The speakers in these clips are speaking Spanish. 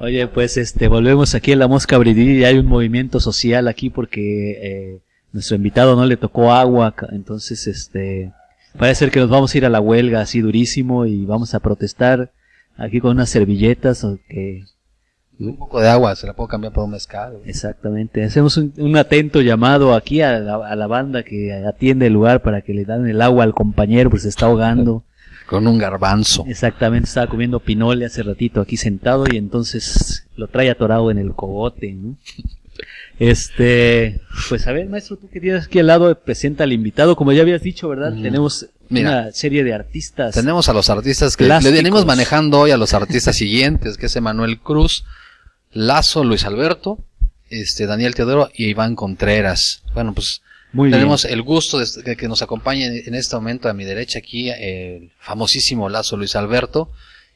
Oye, pues este, volvemos aquí en la Mosca Bridí y hay un movimiento social aquí porque eh, nuestro invitado no le tocó agua, entonces este, parece ser que nos vamos a ir a la huelga así durísimo y vamos a protestar aquí con unas servilletas o que Un poco de agua, se la puedo cambiar por un mezcal. Exactamente. Hacemos un, un atento llamado aquí a la, a la banda que atiende el lugar para que le dan el agua al compañero, pues se está ahogando. Con un garbanzo. Exactamente, estaba comiendo pinole hace ratito aquí sentado y entonces lo trae atorado en el cogote, ¿no? Este, pues a ver, maestro, tú que tienes aquí al lado, presenta al invitado, como ya habías dicho, ¿verdad? Mm. Tenemos Mira. una serie de artistas. Tenemos a los artistas que Plásticos. le venimos manejando hoy a los artistas siguientes, que es Emanuel Cruz, Lazo, Luis Alberto, este Daniel Teodoro y Iván Contreras. Bueno, pues Muy tenemos el gusto de que, que nos acompañe en este momento a mi derecha aquí el famosísimo Lazo Luis Alberto.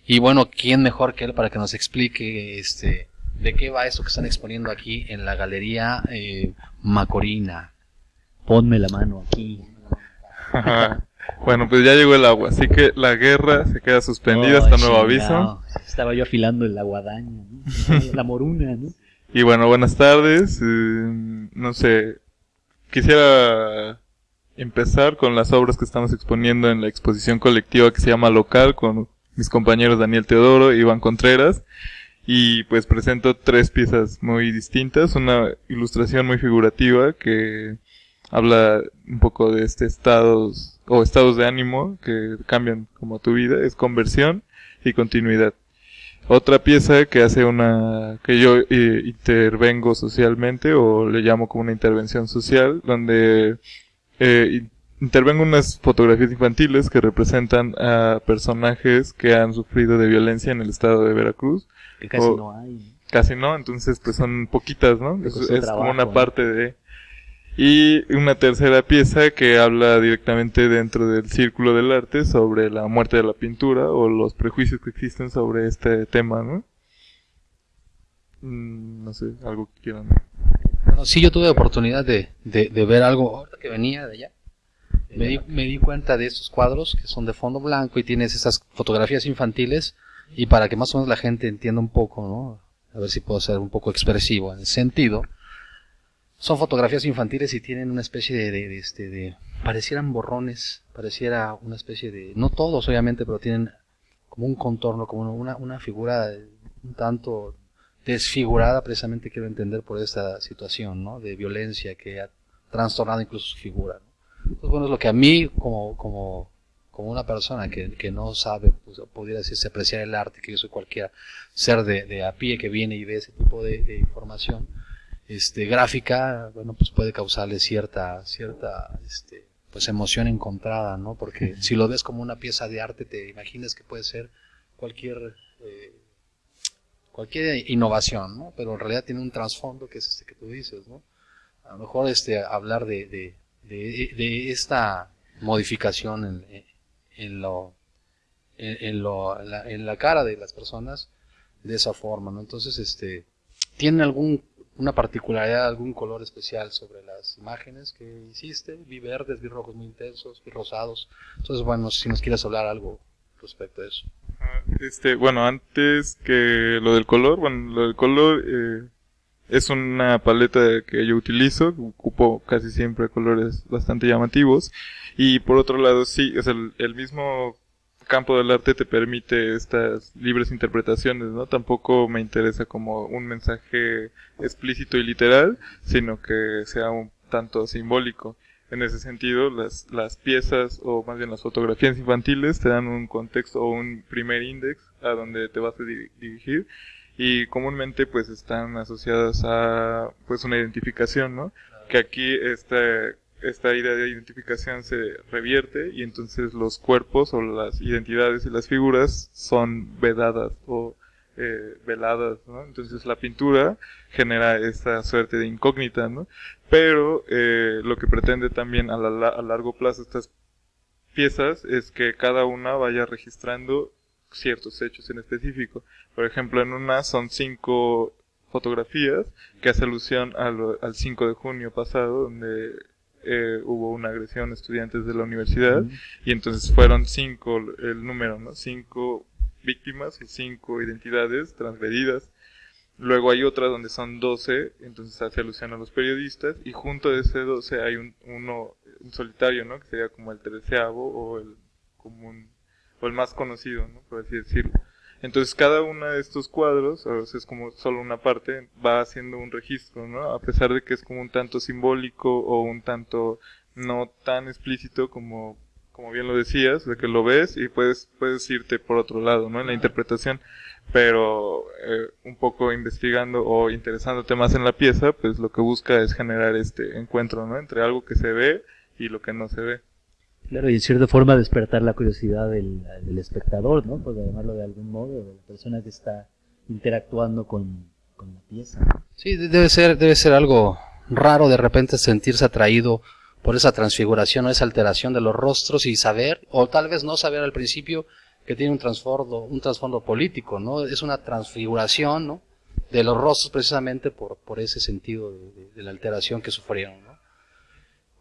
Y bueno, ¿quién mejor que él para que nos explique este de qué va esto que están exponiendo aquí en la galería eh, Macorina? Ponme la mano aquí. Ajá. Bueno, pues ya llegó el agua, así que la guerra se queda suspendida Oh, hasta nuevo aviso. Estaba yo afilando la guadaña, ¿no? la moruna, ¿no? Y bueno, buenas tardes. eh, no sé, quisiera empezar con las obras que estamos exponiendo en la exposición colectiva que se llama Local con mis compañeros Daniel Teodoro y Iván Contreras. Y pues presento tres piezas muy distintas. Una ilustración muy figurativa que habla un poco de este estados o estados de ánimo que cambian como tu vida. Es conversión y continuidad. Otra pieza que hace una, que yo eh, intervengo socialmente o le llamo como una intervención social, donde eh, in- intervengo unas fotografías infantiles que representan a personajes que han sufrido de violencia en el estado de Veracruz. Que casi no hay. Casi no, entonces pues son poquitas, ¿no? Le Es, costó es trabajo, como una parte de... Y una tercera pieza que habla directamente dentro del círculo del arte sobre la muerte de la pintura o los prejuicios que existen sobre este tema, ¿no? Mm, no sé, algo que quieran. Bueno, sí, yo tuve oportunidad de, de, de ver algo ahorita que venía de allá. Me di, me di cuenta de estos cuadros que son de fondo blanco y tienes esas fotografías infantiles y para que más o menos la gente entienda un poco, ¿no? A ver si puedo ser un poco expresivo en el sentido. Son fotografías infantiles y tienen una especie de, de, este, de, parecieran borrones, pareciera una especie de, no todos obviamente, pero tienen como un contorno, como una, una figura un tanto desfigurada, precisamente quiero entender por esta situación, ¿no? De violencia que ha trastornado incluso su figura. Entonces, bueno, es lo que a mí, como, como, como una persona que, que no sabe, pues, pudiera decirse, apreciar el arte, que yo soy cualquier ser de, de a pie que viene y ve ese tipo de información, este, gráfica, bueno, pues puede causarle cierta, cierta, este, pues emoción encontrada, ¿no? Porque si lo ves como una pieza de arte, te imaginas que puede ser cualquier, eh, cualquier innovación, ¿no? Pero en realidad tiene un trasfondo que es este que tú dices, ¿no? A lo mejor este, hablar de, de, de, de esta modificación en, en lo, en, en lo, en la, en la cara de las personas de esa forma, ¿no? Entonces, este, ¿tiene algún, una particularidad, algún color especial sobre las imágenes que hiciste? Vi verdes, vi rojos muy intensos, vi rosados. Entonces, bueno, si nos quieres hablar algo respecto a eso. Este, bueno, antes que lo del color, bueno, lo del color eh, es una paleta que yo utilizo, ocupo casi siempre colores bastante llamativos y por otro lado sí, es el, el mismo campo del arte te permite estas libres interpretaciones, ¿no? Tampoco me interesa como un mensaje explícito y literal, sino que sea un tanto simbólico. En ese sentido, las, las piezas, o más bien las fotografías infantiles, te dan un contexto o un primer índice a donde te vas a di- dirigir y comúnmente pues están asociadas a pues una identificación, ¿no? Que aquí esta, esta idea de identificación se revierte y entonces los cuerpos o las identidades y las figuras son vedadas o eh, veladas, ¿no? Entonces la pintura genera esta suerte de incógnita, ¿no? Pero eh, lo que pretende también a, la, a largo plazo estas piezas es que cada una vaya registrando ciertos hechos en específico. Por ejemplo, en una son cinco fotografías que hace alusión a lo- al 5 de junio pasado, donde eh, hubo una agresión a estudiantes de la universidad, y entonces fueron cinco el número, ¿no? Cinco víctimas y cinco identidades transgredidas. Luego hay otra donde son 12, entonces hace alusión a los periodistas, y junto de ese 12 hay un, uno, un solitario, ¿no? Que sería como el treceavo o el común, o el más conocido, ¿no? Por así decirlo. Entonces cada uno de estos cuadros, a veces es como solo una parte, va haciendo un registro, ¿no? A pesar de que es como un tanto simbólico o un tanto no tan explícito como, como bien lo decías, de que lo ves y puedes, puedes irte por otro lado, ¿no? En la interpretación pero eh, un poco investigando o interesándote más en la pieza, pues lo que busca es generar este encuentro, ¿no? Entre algo que se ve y lo que no se ve. Claro, y en cierta forma despertar la curiosidad del, del espectador, ¿no? Por llamarlo de algún modo, de la persona que está interactuando con, con la pieza. Sí, debe ser, debe ser algo raro de repente sentirse atraído por esa transfiguración o esa alteración de los rostros y saber, o tal vez no saber al principio, que tiene un trasfondo, un trasfondo político, ¿no? Es una transfiguración, ¿no? De los rostros precisamente por, por ese sentido de, la alteración que sufrieron, ¿no?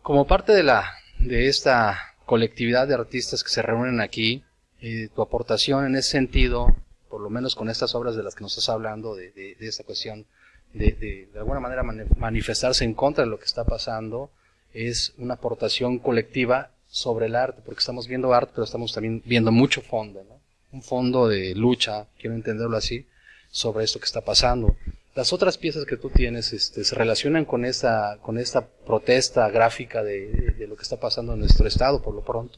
Como parte de la, de esta colectividad de artistas que se reúnen aquí, eh, tu aportación en ese sentido, por lo menos con estas obras de las que nos estás hablando, de, de, de esta cuestión de, de, de alguna manera manifestarse en contra de lo que está pasando, es una aportación colectiva sobre el arte, porque estamos viendo arte, pero estamos también viendo mucho fondo, ¿no? Un fondo de lucha, quiero entenderlo así, sobre esto que está pasando. Las otras piezas que tú tienes este, se relacionan con esta, con esta protesta gráfica de, de, lo que está pasando en nuestro estado, por lo pronto.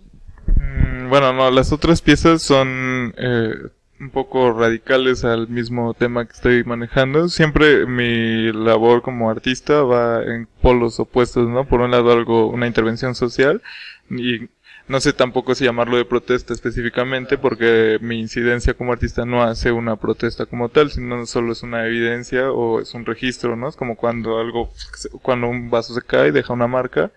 Mm, bueno, no, las otras piezas son eh, un poco radicales al mismo tema que estoy manejando. Siempre mi labor como artista va en polos opuestos, ¿no? Por un lado algo, una intervención social y no sé tampoco si llamarlo de protesta específicamente porque mi incidencia como artista no hace una protesta como tal, sino solo es una evidencia o es un registro, ¿no? Es como cuando algo, cuando un vaso se cae deja una marca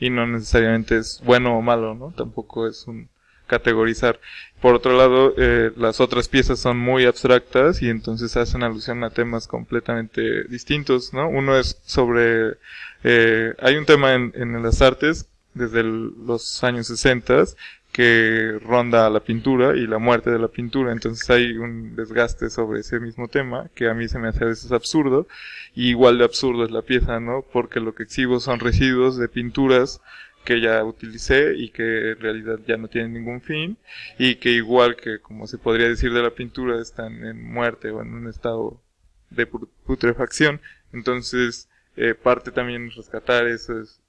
y no necesariamente es bueno o malo, ¿no? Tampoco es un categorizar. Por otro lado, eh, las otras piezas son muy abstractas y entonces hacen alusión a temas completamente distintos, ¿no? Uno es sobre, eh, hay un tema en, en las artes desde los años 60 que ronda la pintura y la muerte de la pintura. Entonces hay un desgaste sobre ese mismo tema que a mí se me hace a veces absurdo. Y igual de absurdo es la pieza, ¿no? Porque lo que exhibo son residuos de pinturas que ya utilicé y que en realidad ya no tienen ningún fin y que igual que como se podría decir de la pintura están en muerte o en un estado de putrefacción. Entonces eh, parte también rescatar esos,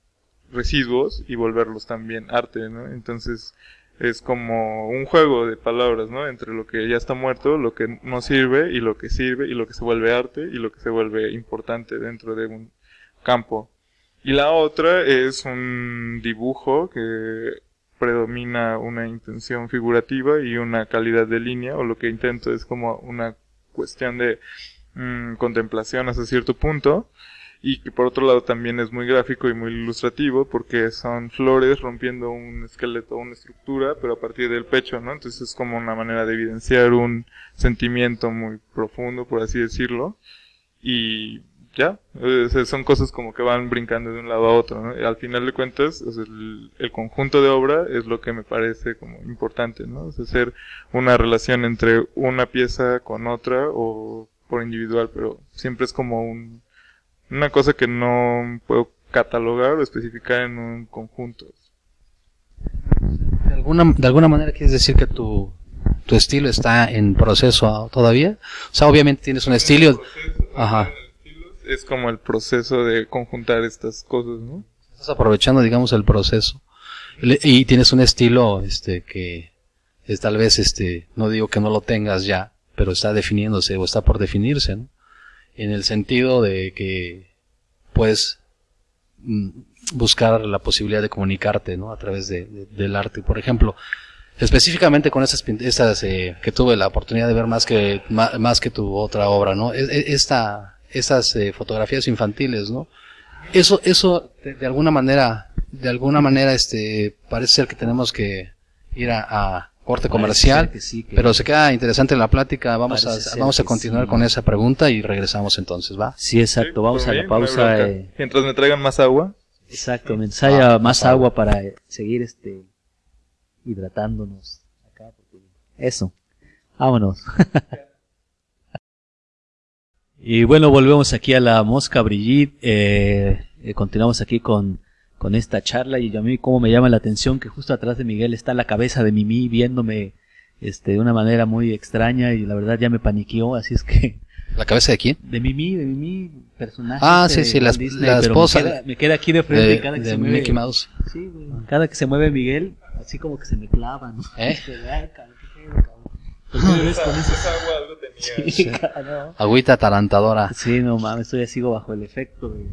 residuos y volverlos también arte, ¿no? Entonces es como un juego de palabras, ¿no? Entre lo que ya está muerto, lo que no sirve y lo que sirve y lo que se vuelve arte y lo que se vuelve importante dentro de un campo. Y la otra es un dibujo que predomina una intención figurativa y una calidad de línea, o lo que intento es como una cuestión de mmm, contemplación hasta cierto punto, y que por otro lado también es muy gráfico y muy ilustrativo porque son flores rompiendo un esqueleto, una estructura, pero a partir del pecho, ¿no? Entonces es como una manera de evidenciar un sentimiento muy profundo, por así decirlo, y ya, sea, son cosas como que van brincando de un lado a otro, ¿no? Al final de cuentas, o el, conjunto de obra es lo que me parece como importante, ¿no? O sea, hacer una relación entre una pieza con otra o por individual, pero siempre es como un una cosa que no puedo catalogar o especificar en un conjunto. ¿De alguna, de alguna manera quieres decir que tu, tu estilo está en proceso todavía? O sea, obviamente tienes un estilo... Proceso, Ajá. Es como el proceso de conjuntar estas cosas, ¿no? Estás aprovechando, digamos, el proceso. Y tienes un estilo, este, que es tal vez, este, no digo que no lo tengas ya, pero está definiéndose o está por definirse, ¿no? En el sentido de que puedes mm, buscar la posibilidad de comunicarte ¿no? a través de, de, del arte. Por ejemplo, específicamente con esas, estas eh, que tuve la oportunidad de ver más que, más, que tu otra obra, ¿no? Esta, estas eh, fotografías infantiles, ¿no? Eso, eso de, de, alguna manera, de alguna manera, este, parece ser que tenemos que ir a, a corte comercial, que sí, que pero se queda interesante la plática. Vamos a vamos a continuar sí. con esa pregunta y regresamos entonces, ¿va? Sí, exacto. Vamos a la pausa. Eh... Mientras me traigan más agua. Exacto, mientras haya ah, más agua, para seguir este hidratándonos acá. Eso. Vámonos. Y bueno, volvemos aquí a la Mosca Brigitte. Eh, eh, continuamos aquí con, con esta charla y a mí como me llama la atención que justo atrás de Miguel está la cabeza de Mimi viéndome este, de una manera muy extraña y la verdad ya me paniqueó, así es que... ¿La cabeza de quién? De Mimi, de Mimi, personaje. Ah, sí, sí, la, Disney, la esposa Me queda, me queda aquí de frente de, cada que de se mueve. Mickey Mouse. Sí, güey. Cada que se mueve Miguel, así como que se me clava, ¿no? ¿Eh? Agüita atarantadora. Sí, no mames, estoy así bajo el efecto de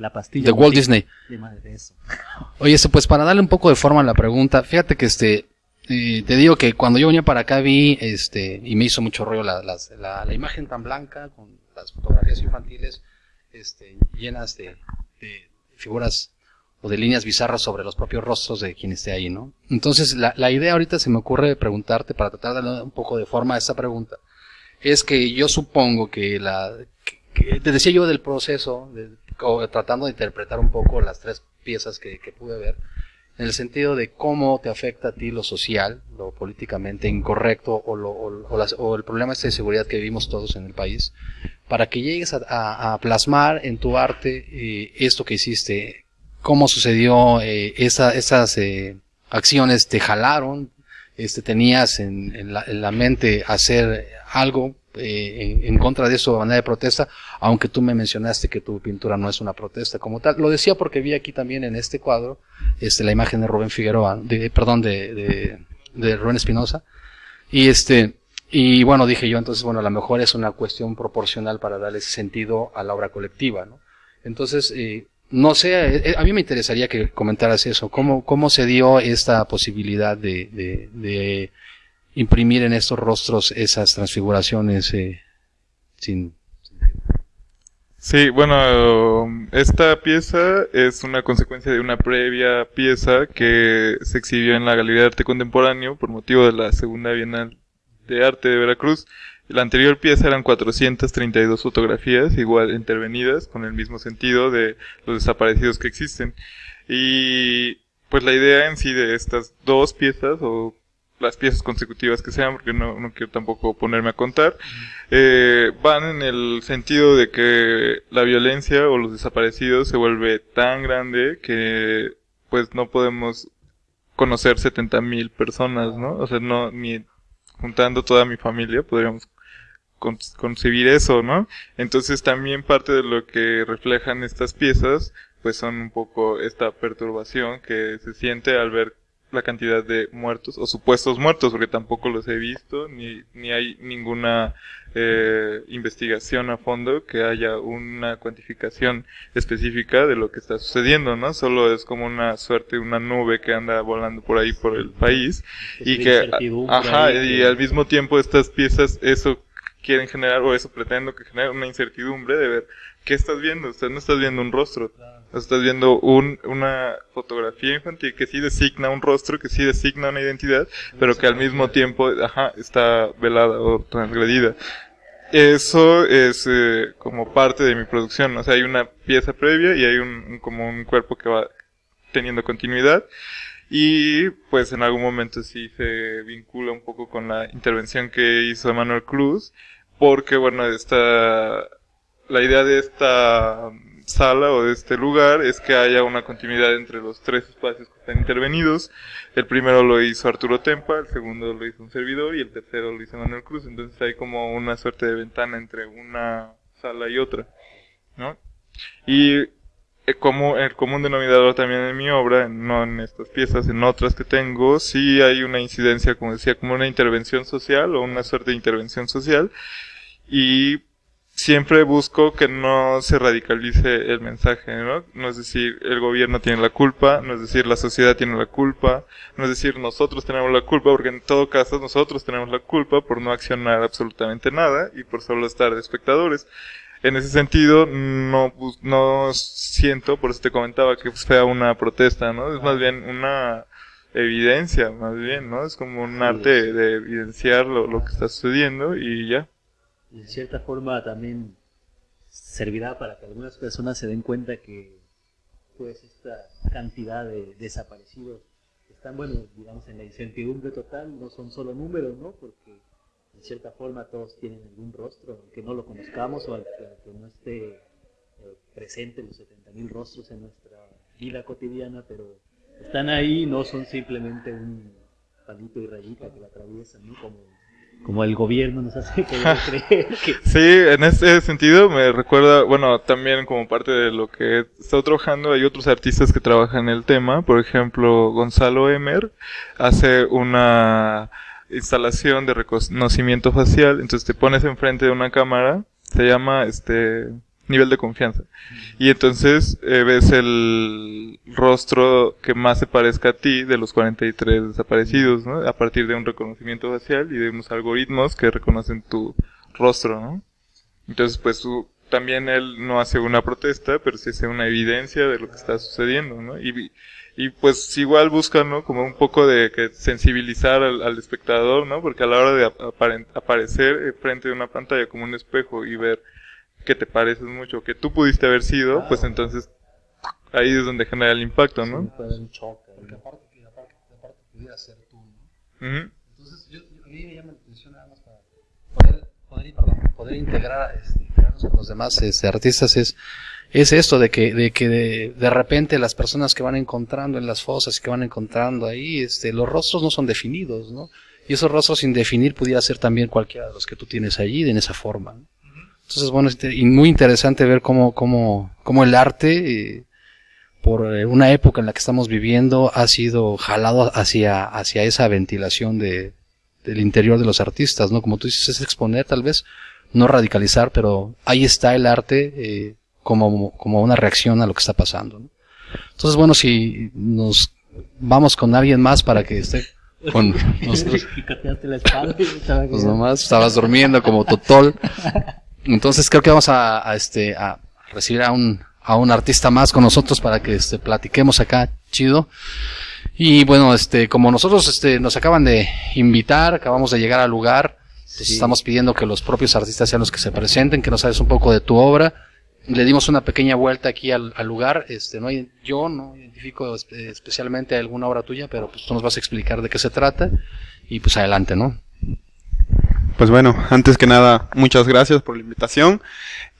la pastilla. De Walt Disney. De eso. Oye, este, pues para darle un poco de forma a la pregunta, fíjate que este, eh, te digo que cuando yo venía para acá vi, este, y me hizo mucho rollo la, la, la imagen tan blanca con las fotografías infantiles, este, llenas de, de figuras o de líneas bizarras sobre los propios rostros de quien esté ahí, ¿no? Entonces, la, la idea ahorita se me ocurre preguntarte, para tratar de darle un poco de forma a esta pregunta, es que yo supongo que la, que te decía yo del proceso, de- tratando de interpretar un poco las tres piezas que, que pude ver, en el sentido de cómo te afecta a ti lo social, lo políticamente incorrecto o, lo- o- o las- o el problema este de seguridad que vivimos todos en el país, para que llegues a, a- a plasmar en tu arte eh, esto que hiciste, cómo sucedió, eh, esa- esas eh, acciones te jalaron, este, tenías en, en la, en la mente hacer algo eh, en, contra de eso de manera de protesta, aunque tú me mencionaste que tu pintura no es una protesta como tal. Lo decía porque vi aquí también en este cuadro este, la imagen de Rubén Figueroa, de, perdón, de, de, Rubén Espinosa. Y este, y bueno, dije yo, entonces, bueno, a lo mejor es una cuestión proporcional para darle sentido a la obra colectiva, ¿no? Entonces, eh, no sé, eh, a mí me interesaría que comentaras eso, cómo, cómo se dio esta posibilidad de imprimir en estos rostros esas transfiguraciones eh, sin... Sí, bueno, esta pieza es una consecuencia de una previa pieza que se exhibió en la Galería de Arte Contemporáneo por motivo de la Segunda Bienal de Arte de Veracruz. La anterior pieza eran 432 fotografías, igual intervenidas, con el mismo sentido de los desaparecidos que existen. Y pues la idea en sí de estas dos piezas, o las piezas consecutivas que sean, porque no, no quiero tampoco ponerme a contar, eh, van en el sentido de que la violencia o los desaparecidos se vuelve tan grande que pues no podemos conocer 70 mil personas, ¿no? O sea, no, ni juntando toda mi familia podríamos con- concebir eso, ¿no? Entonces también parte de lo que reflejan estas piezas, pues son un poco esta perturbación que se siente al ver la cantidad de muertos o supuestos muertos, porque tampoco los he visto, ni, ni hay ninguna eh, investigación a fondo que haya una cuantificación específica de lo que está sucediendo, ¿no? Solo es como una suerte, una nube que anda volando por ahí por el país y Esa que, ajá, y que- al mismo tiempo estas piezas, eso quieren generar, o eso pretendo que genere una incertidumbre de ver qué estás viendo, o sea, no estás viendo un rostro, estás viendo un, una fotografía infantil que sí designa un rostro, que sí designa una identidad, pero que al mismo tiempo, ajá, está velada o transgredida. Eso es eh, como parte de mi producción, o sea, hay una pieza previa y hay un, un- como un cuerpo que va teniendo continuidad y pues en algún momento sí se vincula un poco con la intervención que hizo Manuel Cruz, porque bueno, esta, la idea de esta sala o de este lugar es que haya una continuidad entre los tres espacios que están intervenidos. El primero lo hizo Arturo Tempa, el segundo lo hizo un servidor y el tercero lo hizo Manuel Cruz. Entonces hay como una suerte de ventana entre una sala y otra, ¿no? Y eh, como el común denominador también en mi obra, no en estas piezas, en otras que tengo, sí hay una incidencia, como decía, como una intervención social o una suerte de intervención social. Y siempre busco que no se radicalice el mensaje, ¿no? No es decir, el gobierno tiene la culpa, no es decir, la sociedad tiene la culpa, no es decir, nosotros tenemos la culpa, porque en todo caso nosotros tenemos la culpa por no accionar absolutamente nada y por solo estar de espectadores. En ese sentido, no, no siento, por eso te comentaba, que sea una protesta, ¿no? Es más bien una evidencia, más bien, ¿no? Es como un arte de evidenciar lo, lo que está sucediendo y ya. En cierta forma también servirá para que algunas personas se den cuenta que pues esta cantidad de desaparecidos están bueno digamos en la incertidumbre total no son solo números no porque de cierta forma todos tienen algún rostro, aunque no lo conozcamos o que no esté eh, presente los 70.000 rostros en nuestra vida cotidiana, pero están ahí, no son simplemente un palito y rayita que la atraviesan, ¿no? Como, como el gobierno nos hace creer que... Sí, en ese sentido me recuerda, bueno, también como parte de lo que he estado trabajando, hay otros artistas que trabajan el tema, por ejemplo, Gonzalo Emer hace una instalación de reconocimiento facial, entonces te pones enfrente de una cámara, se llama este nivel de confianza. Y entonces eh, ves el rostro que más se parezca a ti de los 43 desaparecidos, ¿no? A partir de un reconocimiento facial y de unos algoritmos que reconocen tu rostro, ¿no? Entonces, pues también él no hace una protesta, pero sí hace una evidencia de lo que está sucediendo, ¿no? Y, pues igual busca, ¿no? Como un poco de que sensibilizar al, espectador, ¿no? Porque a la hora de aparecer eh, frente a una pantalla como un espejo y ver que te pareces mucho, que tú pudiste haber sido, pues entonces ahí es donde genera el impacto, ¿no? Sí, un choque. Porque aparte, que aparte, aparte pudiera ser tú, ¿no? Entonces, yo, a mí me llama la atención nada más para poder, poder, perdón, poder integrar, este, integrarnos con los demás este, artistas es, es esto de que, de, que de, de, repente las personas que van encontrando en las fosas, que van encontrando ahí, este, los rostros no son definidos, ¿no? Y esos rostros sin definir pudiera ser también cualquiera de los que tú tienes allí, de en esa forma. ¿no? Entonces, bueno, y muy interesante ver cómo, cómo, cómo el arte, eh, por eh, una época en la que estamos viviendo, ha sido jalado hacia, hacia esa ventilación de, del interior de los artistas, ¿no? Como tú dices, es exponer tal vez, no radicalizar, pero ahí está el arte eh, como, como una reacción a lo que está pasando. ¿no? Entonces, bueno, si nos vamos con alguien más para que esté con nosotros. pues nomás estabas durmiendo como totol. Entonces creo que vamos a, este, a recibir a un, a un artista más con nosotros para que este, platiquemos acá, chido. Y bueno, este, como nosotros este, nos acaban de invitar, acabamos de llegar al lugar, pues estamos pidiendo que los propios artistas sean los que se presenten, que nos sabes un poco de tu obra. Le dimos una pequeña vuelta aquí al, al lugar. Este, no hay, yo no identifico especialmente alguna obra tuya, pero pues tú nos vas a explicar de qué se trata. Y pues adelante, ¿no? Pues bueno, antes que nada, muchas gracias por la invitación.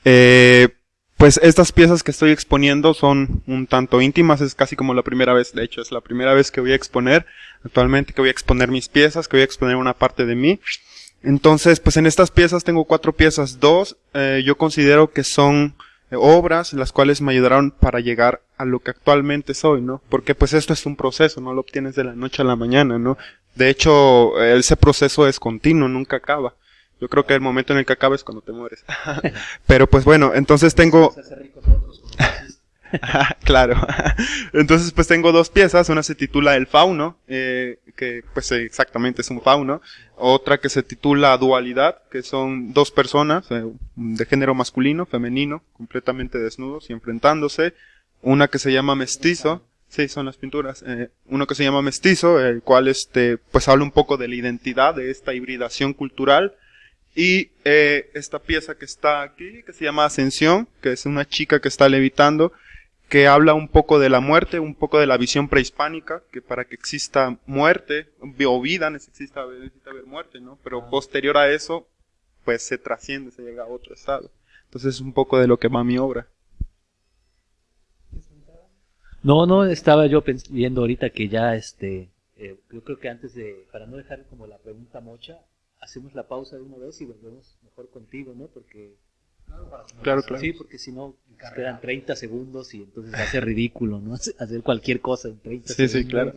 Eh, pues estas piezas que estoy exponiendo son un tanto íntimas, es casi como la primera vez, de hecho es la primera vez que voy a exponer, actualmente que voy a exponer mis piezas, que voy a exponer una parte de mí. Entonces, pues en estas piezas tengo cuatro piezas, dos eh, yo considero que son eh, obras las cuales me ayudaron para llegar a lo que actualmente soy, ¿no? Porque pues esto es un proceso, no lo obtienes de la noche a la mañana, ¿no? De hecho, ese proceso es continuo, nunca acaba. Yo creo que el momento en el que acaba es cuando te mueres. Pero pues bueno, entonces tengo... claro. Entonces pues tengo dos piezas. Una se titula El Fauno, eh, que pues exactamente es un fauno. Otra que se titula Dualidad, que son dos personas eh, de género masculino, femenino, completamente desnudos y enfrentándose. Una que se llama Mestizo, Sí, son las pinturas. Eh, uno que se llama Mestizo, el cual este, pues habla un poco de la identidad de esta hibridación cultural. Y eh, esta pieza que está aquí, que se llama Ascensión, que es una chica que está levitando, que habla un poco de la muerte, un poco de la visión prehispánica, que para que exista muerte o vida necesita, necesita haber muerte, ¿no? Pero ah. posterior a eso, pues se trasciende, se llega a otro estado. Entonces es un poco de lo que va mi obra. No, no, estaba yo viendo ahorita que ya, este, eh, yo creo que antes de, para no dejar como la pregunta mocha, hacemos la pausa de una vez y volvemos mejor contigo, ¿no? Porque... Claro, claro. Sí, porque si no, quedan 30 segundos y entonces hace ridículo, ¿no? Hacer cualquier cosa en 30 sí, segundos. Sí, sí, claro.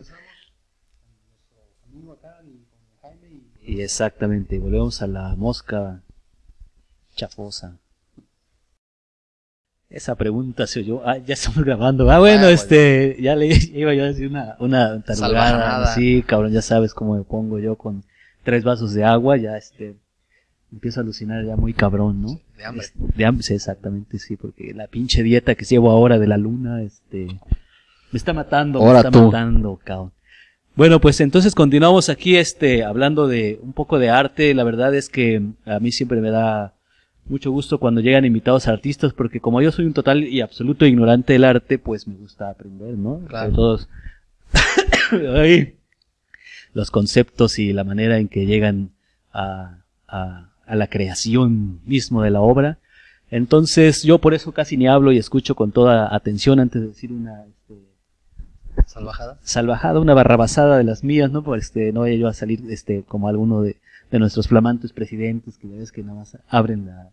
Y exactamente, volvemos a la mosca chafosa. Esa pregunta se oyó. Ah, ya estamos grabando. Ah, bueno, ah, este, ya le iba yo a decir una, una tarugada. Sí, cabrón, ya sabes cómo me pongo yo con tres vasos de agua, ya este, empiezo a alucinar ya muy cabrón, ¿no? De hambre. de hambre, sí, exactamente, sí, porque la pinche dieta que llevo ahora de la luna, este, me está matando, me está matando, cabrón. Bueno, pues entonces continuamos aquí, este, hablando de un poco de arte. La verdad es que a mí siempre me da mucho gusto cuando llegan invitados artistas, porque como yo soy un total y absoluto ignorante del arte, pues me gusta aprender, ¿no? Claro. todos los conceptos y la manera en que llegan a, a, a la creación mismo de la obra. Entonces yo por eso casi ni hablo y escucho con toda atención antes de decir una este, Salvajada. salvajada, una barrabasada de las mías, ¿no? Por este, no vaya yo a salir este, como alguno de, de nuestros flamantes presidentes que ya ves que nada más abren la...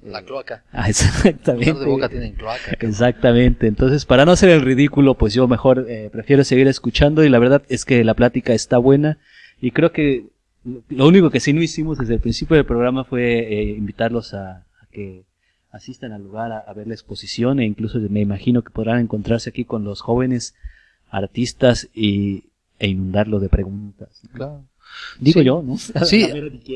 La cloaca. Ah, Los de boca exactamente. tienen cloaca. Exactamente. Entonces, para no hacer el ridículo, pues yo mejor eh, prefiero seguir escuchando y la verdad es que la plática está buena y creo que lo- único que sí no hicimos desde el principio del programa fue eh, invitarlos a, a que asistan al lugar a, a ver la exposición e incluso me imagino que podrán encontrarse aquí con los jóvenes artistas y, e inundarlo de preguntas. Claro. Digo Sí. yo, ¿no? Sí.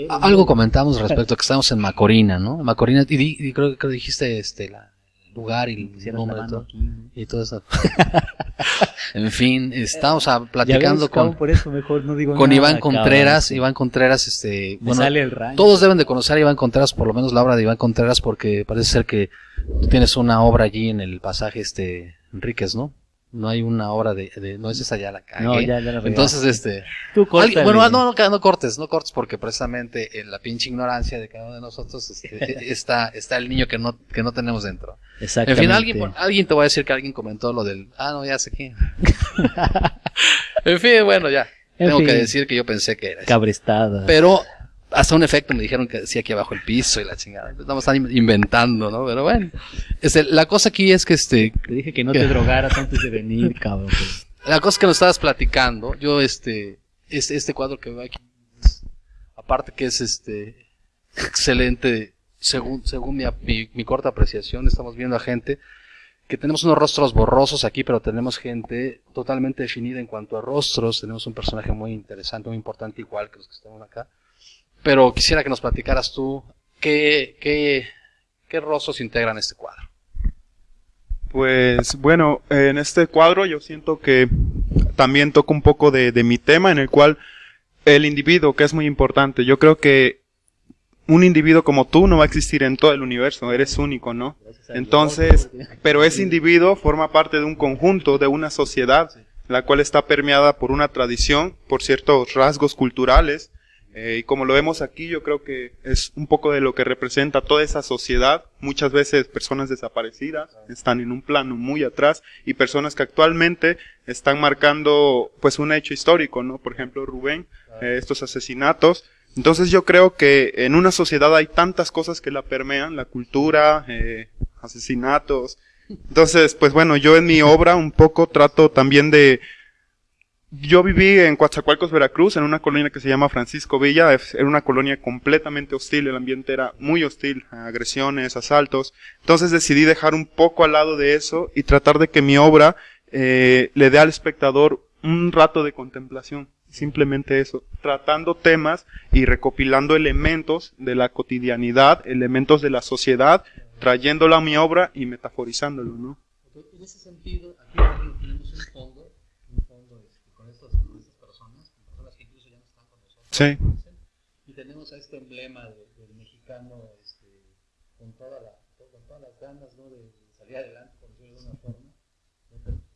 Algo comentamos respecto a que estamos en Macorina, ¿no? Macorina, y, di- y creo que dijiste este la, lugar y el nombre y todo, aquí, ¿no? y todo eso. en fin, estamos ah, Ya platicando con, por eso mejor no digo con nada, Iván Contreras. cabrón. Iván Contreras, este, Me bueno, sale el rancho. todos deben de conocer a Iván Contreras, por lo menos la obra de Iván Contreras, porque parece ser que tú tienes una obra allí en el pasaje este Enríquez, ¿no? No hay una obra de, de- no es esa ya la cagué. No, ya, ya la. Entonces, este, Tú Alguien- bueno, no, no, no cortes, no cortes, porque precisamente en la pinche ignorancia de cada uno de nosotros este, está, está el niño que no, que no tenemos dentro. En Exactamente. fin, alguien, alguien te va a decir que alguien comentó lo del, ah, no, ya sé quién. en fin, bueno, ya. En Tengo fin. que decir que yo pensé que era. Cabrestada. Pero hasta un efecto me dijeron que decía aquí abajo el piso y la chingada. Estamos tan inventando, ¿no? Pero bueno. Este, la cosa aquí es que este, Te dije que no te drogaras antes de venir, cabrón. pues. La cosa que nos estabas platicando, yo este, este, este cuadro que veo aquí, aparte que es este, excelente, según, según mi, mi, mi corta apreciación, estamos viendo a gente que tenemos unos rostros borrosos aquí, pero tenemos gente totalmente definida en cuanto a rostros, tenemos un personaje muy interesante, muy importante, igual que los que estamos acá. Pero quisiera que nos platicaras tú, ¿qué, qué, qué rostros integran este cuadro? Pues bueno, en este cuadro yo siento que también toco un poco de, de mi tema en el cual el individuo, que es muy importante, yo creo que un individuo como tú no va a existir en todo el universo, eres único, ¿no? Entonces, pero ese individuo forma parte de un conjunto, de una sociedad, la cual está permeada por una tradición, por ciertos rasgos culturales, eh, y como lo vemos aquí, yo creo que es un poco de lo que representa toda esa sociedad. Muchas veces personas desaparecidas están en un plano muy atrás y personas que actualmente están marcando pues un hecho histórico, ¿no? Por ejemplo, Rubén, eh, estos asesinatos. Entonces yo creo que en una sociedad hay tantas cosas que la permean, la cultura, eh, asesinatos. Entonces, pues bueno, yo en mi obra un poco trato también de yo viví en Coatzacoalcos, Veracruz, en una colonia que se llama Francisco Villa. Era una colonia completamente hostil, el ambiente era muy hostil, agresiones, asaltos. Entonces decidí dejar un poco al lado de eso y tratar de que mi obra eh, le dé al espectador un rato de contemplación. Simplemente eso, tratando temas y recopilando elementos de la cotidianidad, elementos de la sociedad, trayéndolo a mi obra y metaforizándolo, ¿no? En ese sentido, aquí tenemos un fondo este, con, estos, con estas personas, con personas que incluso ya no están con nosotros. Sí. Y tenemos a este emblema de- del mexicano este, con, toda la, con todas las ganas ¿no? de salir adelante, por decirlo de una forma.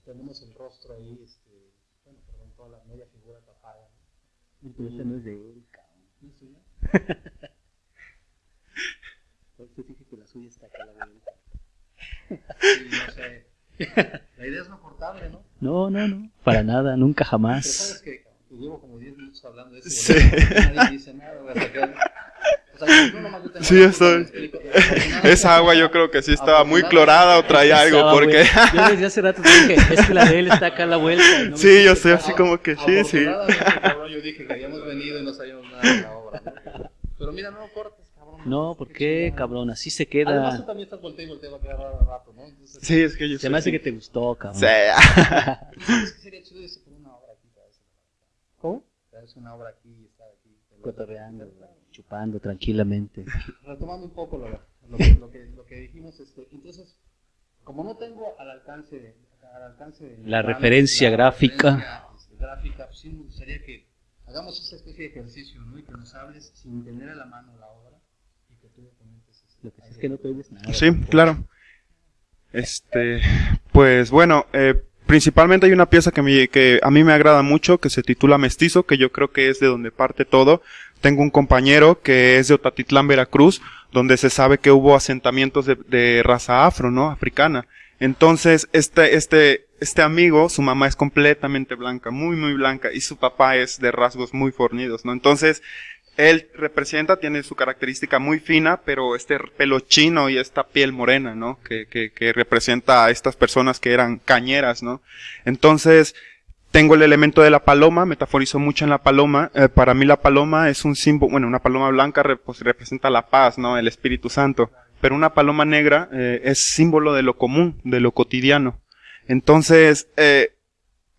Tenemos el rostro ahí, este, bueno, perdón, toda la media figura tapada. ¿no? Pero ese no es de él, cabrón. ¿No es tuya? Por eso dije que la suya está acá la vuelta. Sí, no sé. La idea es no cortarle, ¿no? No, no, no. Para nada, nunca Pero jamás. sabes que que llevo como 10 minutos hablando de eso. Sí. Nadie dice nada, güey, hasta que... O sea, yo nomás yo tengo Sí, yo estoy-. Esa agua yo creo que sí estaba muy clorada o traía algo, porque... Yo desde hace rato dije, es que la de él está acá a la vuelta. no Sí, yo sé, así como que sí, sí. Cabrón, yo dije que habíamos venido y no sabíamos nada de la obra. ¿no? Pero mira, no cortes, cabrón. No, ¿por qué, cabrón? Así se Además, tú queda. también estás volteando y volteando a quedar rato, ¿no? Entonces, Sí, es que yo Se me hace que te gustó, cabrón. Sí. Es que sería chido irse por una obra aquí, traerse ¿Cómo? traerse una obra aquí y estar aquí. Cotorreando, chupando tranquilamente. Retomando un poco lo, lo que, lo, que, lo que dijimos, este, entonces, como no tengo al alcance de... Al alcance de La referencia gráfica. referencia, este, gráfica, pues sí me gustaría que hagamos esa especie de ejercicio, ¿no? Y que nos hables sin tener a la mano la obra y que tú comentes. este, Lo que sí es que no te oyes nada. Sí, claro. Este, pues bueno, eh, principalmente hay una pieza que, que a mí me agrada mucho, que se titula Mestizo, que yo creo que es de donde parte todo. tengo un compañero que es de Otatitlán, Veracruz, donde se sabe que hubo asentamientos de, de raza afro, ¿no? Africana. Entonces, este, este, este amigo, su mamá es completamente blanca, muy, muy blanca, y su papá es de rasgos muy fornidos, ¿no? Entonces, él representa, tiene su característica muy fina, pero este pelo chino y esta piel morena, ¿no? Que, que, que representa a estas personas que eran cañeras, ¿no? Entonces, tengo el elemento de la paloma, metaforizo mucho en la paloma. Eh, para mí la paloma es un símbolo, bueno, una paloma blanca pues, representa la paz, ¿no? El Espíritu Santo. Pero una paloma negra eh, es símbolo de lo común, de lo cotidiano. Entonces, eh,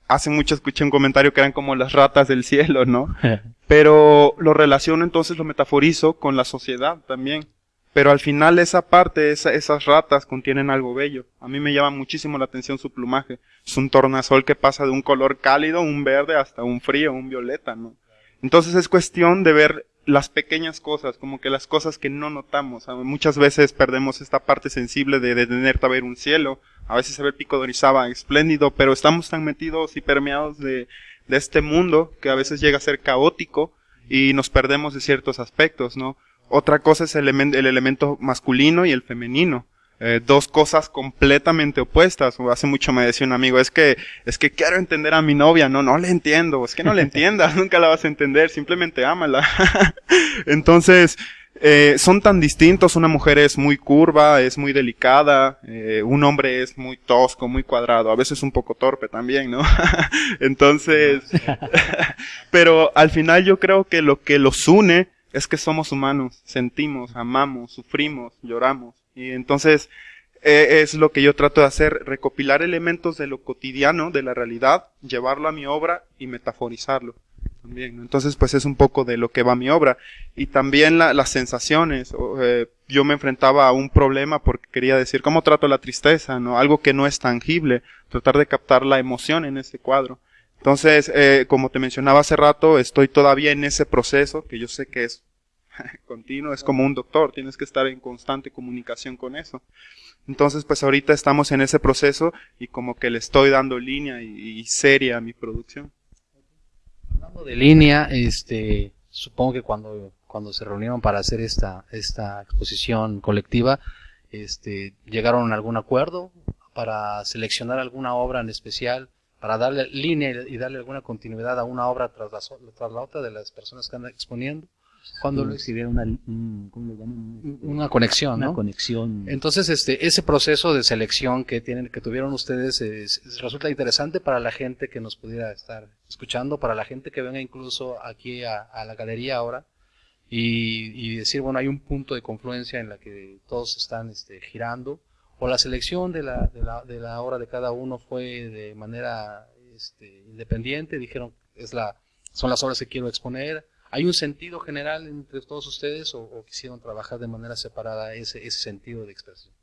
hace mucho escuché un comentario que eran como las ratas del cielo, ¿no? Pero lo relaciono entonces, lo metaforizo con la sociedad también. Pero al final esa parte, esas ratas contienen algo bello. A mí me llama muchísimo la atención su plumaje. Es un tornasol que pasa de un color cálido, un verde, hasta un frío, un violeta, ¿no? Entonces es cuestión de ver las pequeñas cosas, como que las cosas que no notamos. Muchas veces perdemos esta parte sensible de, de tener que ver un cielo. A veces se ve pico de Orizaba espléndido, pero estamos tan metidos y permeados de, de este mundo que a veces llega a ser caótico y nos perdemos de ciertos aspectos, ¿no? Otra cosa es el, el elemento masculino y el femenino. Eh, dos cosas completamente opuestas. Hace mucho me decía un amigo, es que, es que quiero entender a mi novia, no, no le entiendo, es que no le entiendas, nunca la vas a entender, simplemente ámala. Entonces, eh, son tan distintos, una mujer es muy curva, es muy delicada, eh, un hombre es muy tosco, muy cuadrado, a veces un poco torpe también, ¿no? Entonces, pero al final yo creo que lo que los une es que somos humanos, sentimos, amamos, sufrimos, lloramos. Y entonces eh, es lo que yo trato de hacer, recopilar elementos de lo cotidiano, de la realidad, llevarlo a mi obra y metaforizarlo. Entonces, pues es un poco de lo que va mi obra. Y también las sensaciones. Eh, yo me enfrentaba a un problema porque quería decir, ¿cómo trato la tristeza? ¿no? Algo que no es tangible. Tratar de captar la emoción en ese cuadro. Entonces, eh, como te mencionaba hace rato, estoy todavía en ese proceso, que yo sé que es continuo, es como un doctor, tienes que estar en constante comunicación con eso. Entonces, pues ahorita estamos en ese proceso y como que le estoy dando línea y, seria a mi producción. Hablando de línea, este, supongo que cuando, cuando se reunieron para hacer esta, esta exposición colectiva, este, llegaron a algún acuerdo para seleccionar alguna obra en especial para darle línea y darle alguna continuidad a una obra tras la, tras la otra de las personas que andan exponiendo. Cuando lo una, una conexión, una conexión. Entonces, este, ese proceso de selección que tienen, que tuvieron ustedes, resulta interesante para la gente que nos pudiera estar escuchando, para la gente que venga incluso aquí a, la galería ahora y, y, decir, bueno, hay un punto de confluencia en la que todos están este, girando o la selección de la, de la, de la obra de cada uno fue de manera este, independiente, dijeron es la, son las obras que quiero exponer. ¿Hay un sentido general entre todos ustedes o, quisieron trabajar de manera separada ese, sentido de expresión?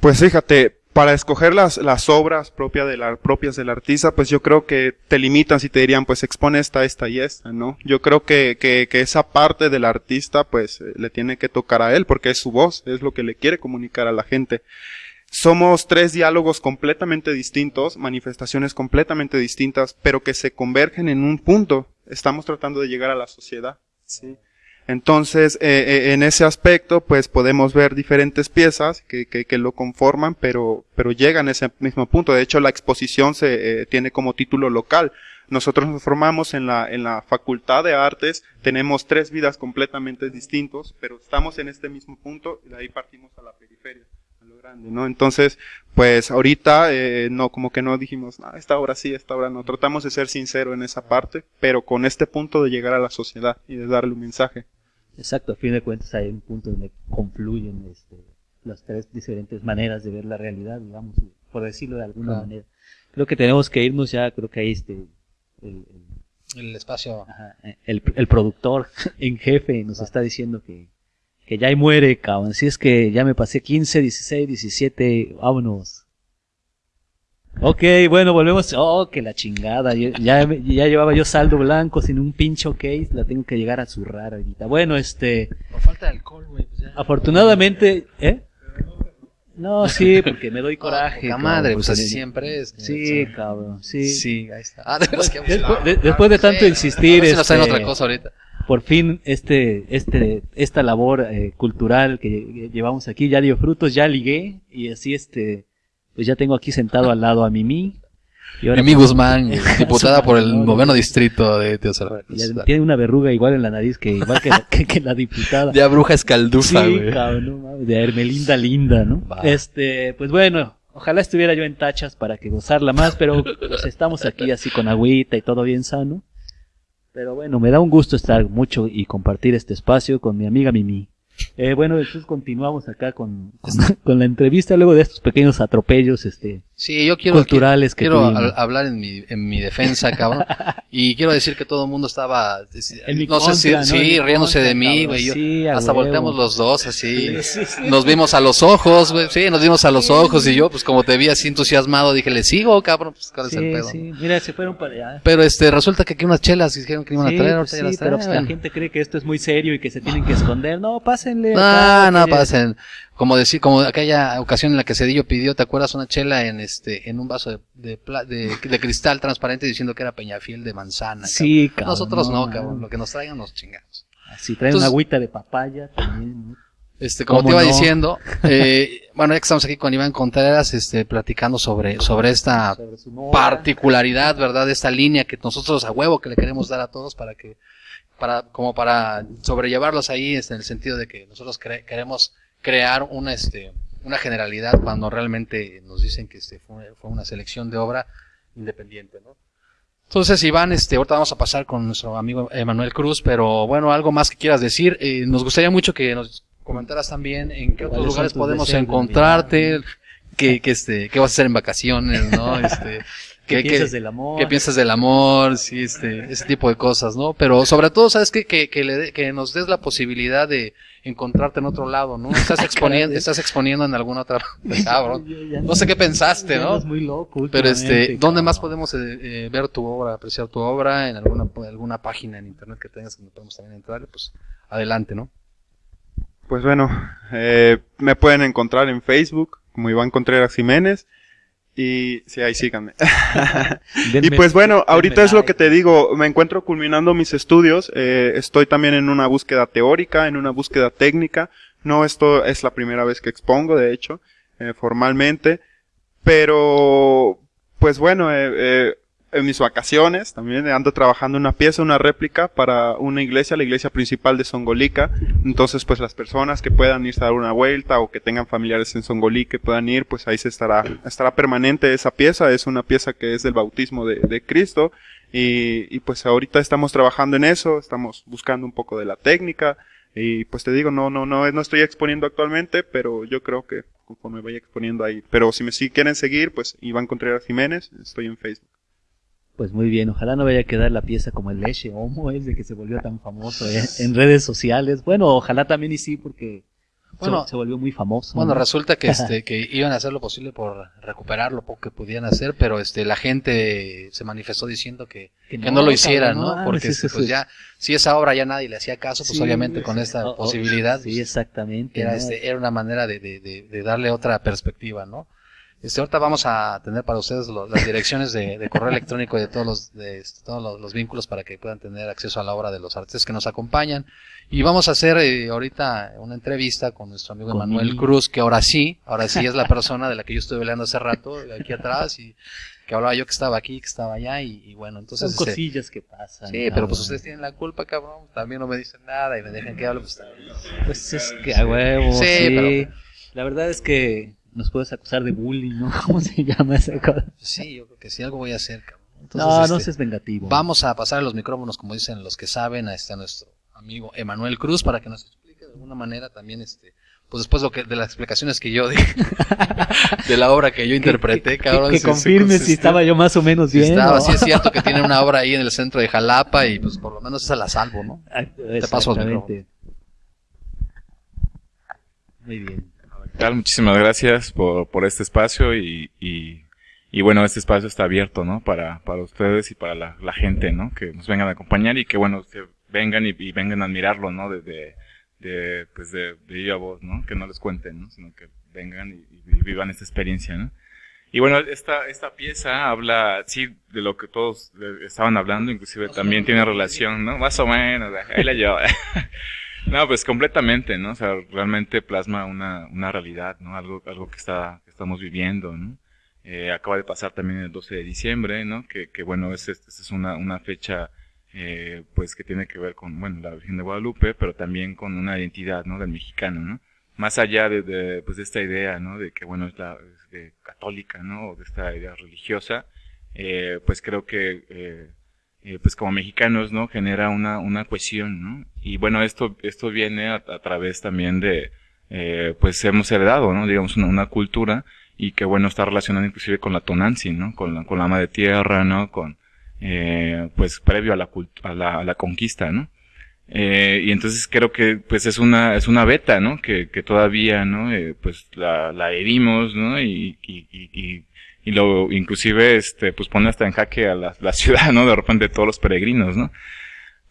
Pues fíjate, para escoger las, las obras propias, de la, propias del artista, pues yo creo que te limitan si te dirían, pues expone esta, esta y esta, ¿no? Yo creo que, que, que esa parte del artista, pues eh, le tiene que tocar a él, porque es su voz, es lo que le quiere comunicar a la gente. Somos tres diálogos completamente distintos, manifestaciones completamente distintas, pero que se convergen en un punto. Estamos tratando de llegar a la sociedad. ¿sí? Entonces, eh, eh, en ese aspecto, pues podemos ver diferentes piezas que, que, que, lo conforman, pero, pero llegan a ese mismo punto. De hecho, la exposición se eh, tiene como título local. Nosotros nos formamos en la, en la Facultad de Artes, tenemos tres vidas completamente distintos, pero estamos en este mismo punto y de ahí partimos a la periferia, grande, ¿no? Entonces, pues ahorita, eh, no, como que no dijimos, ah, esta obra sí, esta obra no. Tratamos de ser sincero en esa parte, pero con este punto de llegar a la sociedad y de darle un mensaje. Exacto, a fin de cuentas hay un punto donde confluyen este, las tres diferentes maneras de ver la realidad, digamos, por decirlo de alguna manera. Creo que tenemos que irnos ya, creo que ahí este, el, el, espacio. el, el, productor en jefe nos está diciendo que, que ya ahí muere, cabrón. Si es que ya me pasé 15, 16, 17, vámonos. Ok, bueno, volvemos. Oh, que la chingada. Ya, ya, llevaba yo saldo blanco sin un pincho case. La tengo que llegar a zurrar ahorita. Bueno, este. Por falta de alcohol, güey. Pues afortunadamente, ¿eh? No, sí, porque me doy coraje. La madre, pues así siempre es. Sí, cabrón, sí. Sí, ahí está. Ah, después, de, después de tanto insistir. A ver si este, otra cosa ahorita. Por fin este, este, esta labor eh, cultural que llevamos aquí ya dio frutos, ya ligué y así este, pues ya tengo aquí sentado al lado a Mimi. Y Mimi Guzmán, diputada por el noveno distrito de Teosalva. Tiene una verruga igual en la nariz que igual que la, que, la diputada. De bruja escaldufa, sí, Cabrón, de Hermelinda Linda, ¿no? Este, pues bueno, ojalá estuviera yo en tachas para que gozarla más, pero pues estamos aquí así con agüita y todo bien sano. Pero bueno, me da un gusto estar mucho y compartir este espacio con mi amiga Mimi. Eh, bueno, entonces continuamos acá con, con, la entrevista luego de estos pequeños atropellos este, sí, yo quiero, culturales que quiero hablar en mi, en mi defensa, cabrón. y quiero decir que todo el mundo estaba, no sé si, sí, riéndose de mí, güey. hasta volteamos los dos así. Nos vimos a los ojos, güey. Sí, nos vimos a los ojos y yo, pues como te vi así entusiasmado, dije, le sigo, cabrón. Pues, ¿cuál es el pedo? Sí, mira, se fueron para allá. Pero este, resulta que aquí unas chelas dijeron que iban a traer. Pues sí, pero pues, la gente cree que esto es muy serio y que se tienen que esconder. No, pásenle. No, no, pasen. Como decir, como aquella ocasión en la que Cedillo pidió, ¿te acuerdas? Una chela en este, en un vaso de, de, de, cristal transparente diciendo que era Peñafiel de manzana. Sí, cabrón. Nosotros no, cabrón. Lo que nos traigan nos chingamos. Si traen una agüita de papaya también. Este, como te iba diciendo, eh, bueno, ya que estamos aquí con Iván Contreras, este, platicando sobre, sobre esta particularidad, ¿verdad? Esta línea que nosotros a huevo que le queremos dar a todos para que, para, como para sobrellevarlos ahí, este, en el sentido de que nosotros queremos crear una, este, una generalidad cuando realmente nos dicen que este, fue, fue una selección de obra independiente, ¿no? Entonces, Iván, este, ahorita vamos a pasar con nuestro amigo Emanuel Cruz, pero bueno, algo más que quieras decir. Eh, nos gustaría mucho que nos comentaras también en qué otros lugares podemos encontrarte, qué, qué, este, qué vas a hacer en vacaciones, ¿no? Este, ¿Qué, piensas del amor? ¿Qué piensas del amor? Sí, este, ese tipo de cosas, ¿no? Pero sobre todo, ¿sabes qué? Que, que, le, que nos des la posibilidad de encontrarte en otro lado, ¿no? Estás exponiendo, estás exponiendo en alguna otra, cabrón. No sé qué pensaste, ¿no? Es muy loco. Pero este, ¿dónde más podemos eh, eh, ver tu obra, apreciar tu obra? En alguna, alguna página en internet que tengas donde podemos también entrar, pues adelante, ¿no? Pues bueno, eh, me pueden encontrar en Facebook como Iván Contreras Jiménez. Y sí, ahí síganme. y pues bueno, ahorita es lo que te digo, me encuentro culminando mis estudios, eh, estoy también en una búsqueda teórica, en una búsqueda técnica, no esto es la primera vez que expongo, de hecho, eh, formalmente, pero pues bueno, eh, eh en mis vacaciones también ando trabajando una pieza, una réplica para una iglesia, la iglesia principal de Songolica. Entonces, pues las personas que puedan irse a dar una vuelta o que tengan familiares en Songolí que puedan ir, pues ahí se estará, estará permanente esa pieza. Es una pieza que es del bautismo de, de Cristo. Y, y pues ahorita estamos trabajando en eso, estamos buscando un poco de la técnica. Y pues te digo, no, no, no, no estoy exponiendo actualmente, pero yo creo que conforme vaya exponiendo ahí. Pero si me si quieren seguir, pues Iván Contreras Jiménez, estoy en Facebook. Pues muy bien, ojalá no vaya a quedar la pieza como el leche homo de que se volvió tan famoso eh, en redes sociales. Bueno, ojalá también y sí, porque bueno, se, volvió muy famoso. Bueno, resulta que este que iban a hacer lo posible por recuperar lo poco que podían hacer, pero este la gente se manifestó diciendo que, que, no, lo hicieran, ¿no? Porque este, pues ya si esa obra ya nadie le hacía caso, pues obviamente con esta posibilidad. Sí, exactamente. Era este era una manera de, de, de darle otra perspectiva, ¿no? Este, ahorita vamos a tener para ustedes las direcciones de, correo electrónico y de todos los, de, este, todos los, vínculos para que puedan tener acceso a la obra de los artistas que nos acompañan. Y vamos a hacer eh, ahorita una entrevista con nuestro amigo Manuel Cruz, que ahora sí, ahora sí es la persona de la que yo estuve hablando hace rato, aquí atrás, y que hablaba yo que estaba aquí, que estaba allá, y, bueno, entonces... Son este, cosillas que pasan. Sí, pero pues ustedes tienen la culpa, cabrón, también no me dicen nada y me dejan que hable, pues... Pues es que a huevo, sí. Pero, la verdad es que nos puedes acusar de bullying, ¿no? ¿Cómo se llama esa cosa? Sí, yo creo que sí, algo voy a hacer, cabrón. no, no este, seas vengativo. Vamos a pasar los micrófonos, como dicen los que saben, a, este, a nuestro amigo Emanuel Cruz para que nos explique de alguna manera también, este, pues después lo que, de las explicaciones que yo di, de la obra que yo interpreté, cabrón. Que, confirme si estaba yo más o menos bien. Estaba, sí es cierto que tiene una obra ahí en el centro de Jalapa y pues por lo menos esa la salvo, ¿no? Ah, Te paso los micrófonos. Muy bien tal? Muchísimas gracias por, por este espacio y, y, y, bueno, este espacio está abierto, ¿no? Para, para ustedes y para la, la gente, ¿no? Que nos vengan a acompañar y que bueno, que vengan y, y vengan a admirarlo, ¿no? De, de, pues de, de viva voz, ¿no? Que no les cuenten, ¿no? Sino que vengan y, vivan esta experiencia, ¿no? Y bueno, esta, esta pieza habla, sí, de lo que todos eh, estaban hablando, inclusive también tiene relación, ¿no? Más o menos, ahí la llevo. no, pues completamente, ¿no? O sea, realmente plasma una, una realidad, ¿no? Algo, algo que está, que estamos viviendo, ¿no? Eh, acaba de pasar también el 12 de diciembre, ¿no? Que, que bueno, es, es, es una, una fecha, eh, pues que tiene que ver con, bueno, la Virgen de Guadalupe, pero también con una identidad, ¿no? Del mexicano, ¿no? Más allá de, de pues de esta idea, ¿no? De que, bueno, es la, de católica, ¿no? O de esta idea religiosa, eh, pues creo que, eh, pues como mexicanos, ¿no? Genera una, una cohesión, ¿no? Y bueno, esto, esto viene a, a través también de, eh, pues hemos heredado, ¿no? Digamos, una, una, cultura y que bueno, está relacionada inclusive con la tonancy, ¿no? Con la, con la ama de tierra, ¿no? Con, eh, pues previo a la, a la, a la conquista, ¿no? Eh, y entonces creo que pues es una es una beta no que, que todavía no eh, pues la, la herimos no y, y, y, y, lo inclusive este pues pone hasta en jaque a la, la ciudad no de repente todos los peregrinos no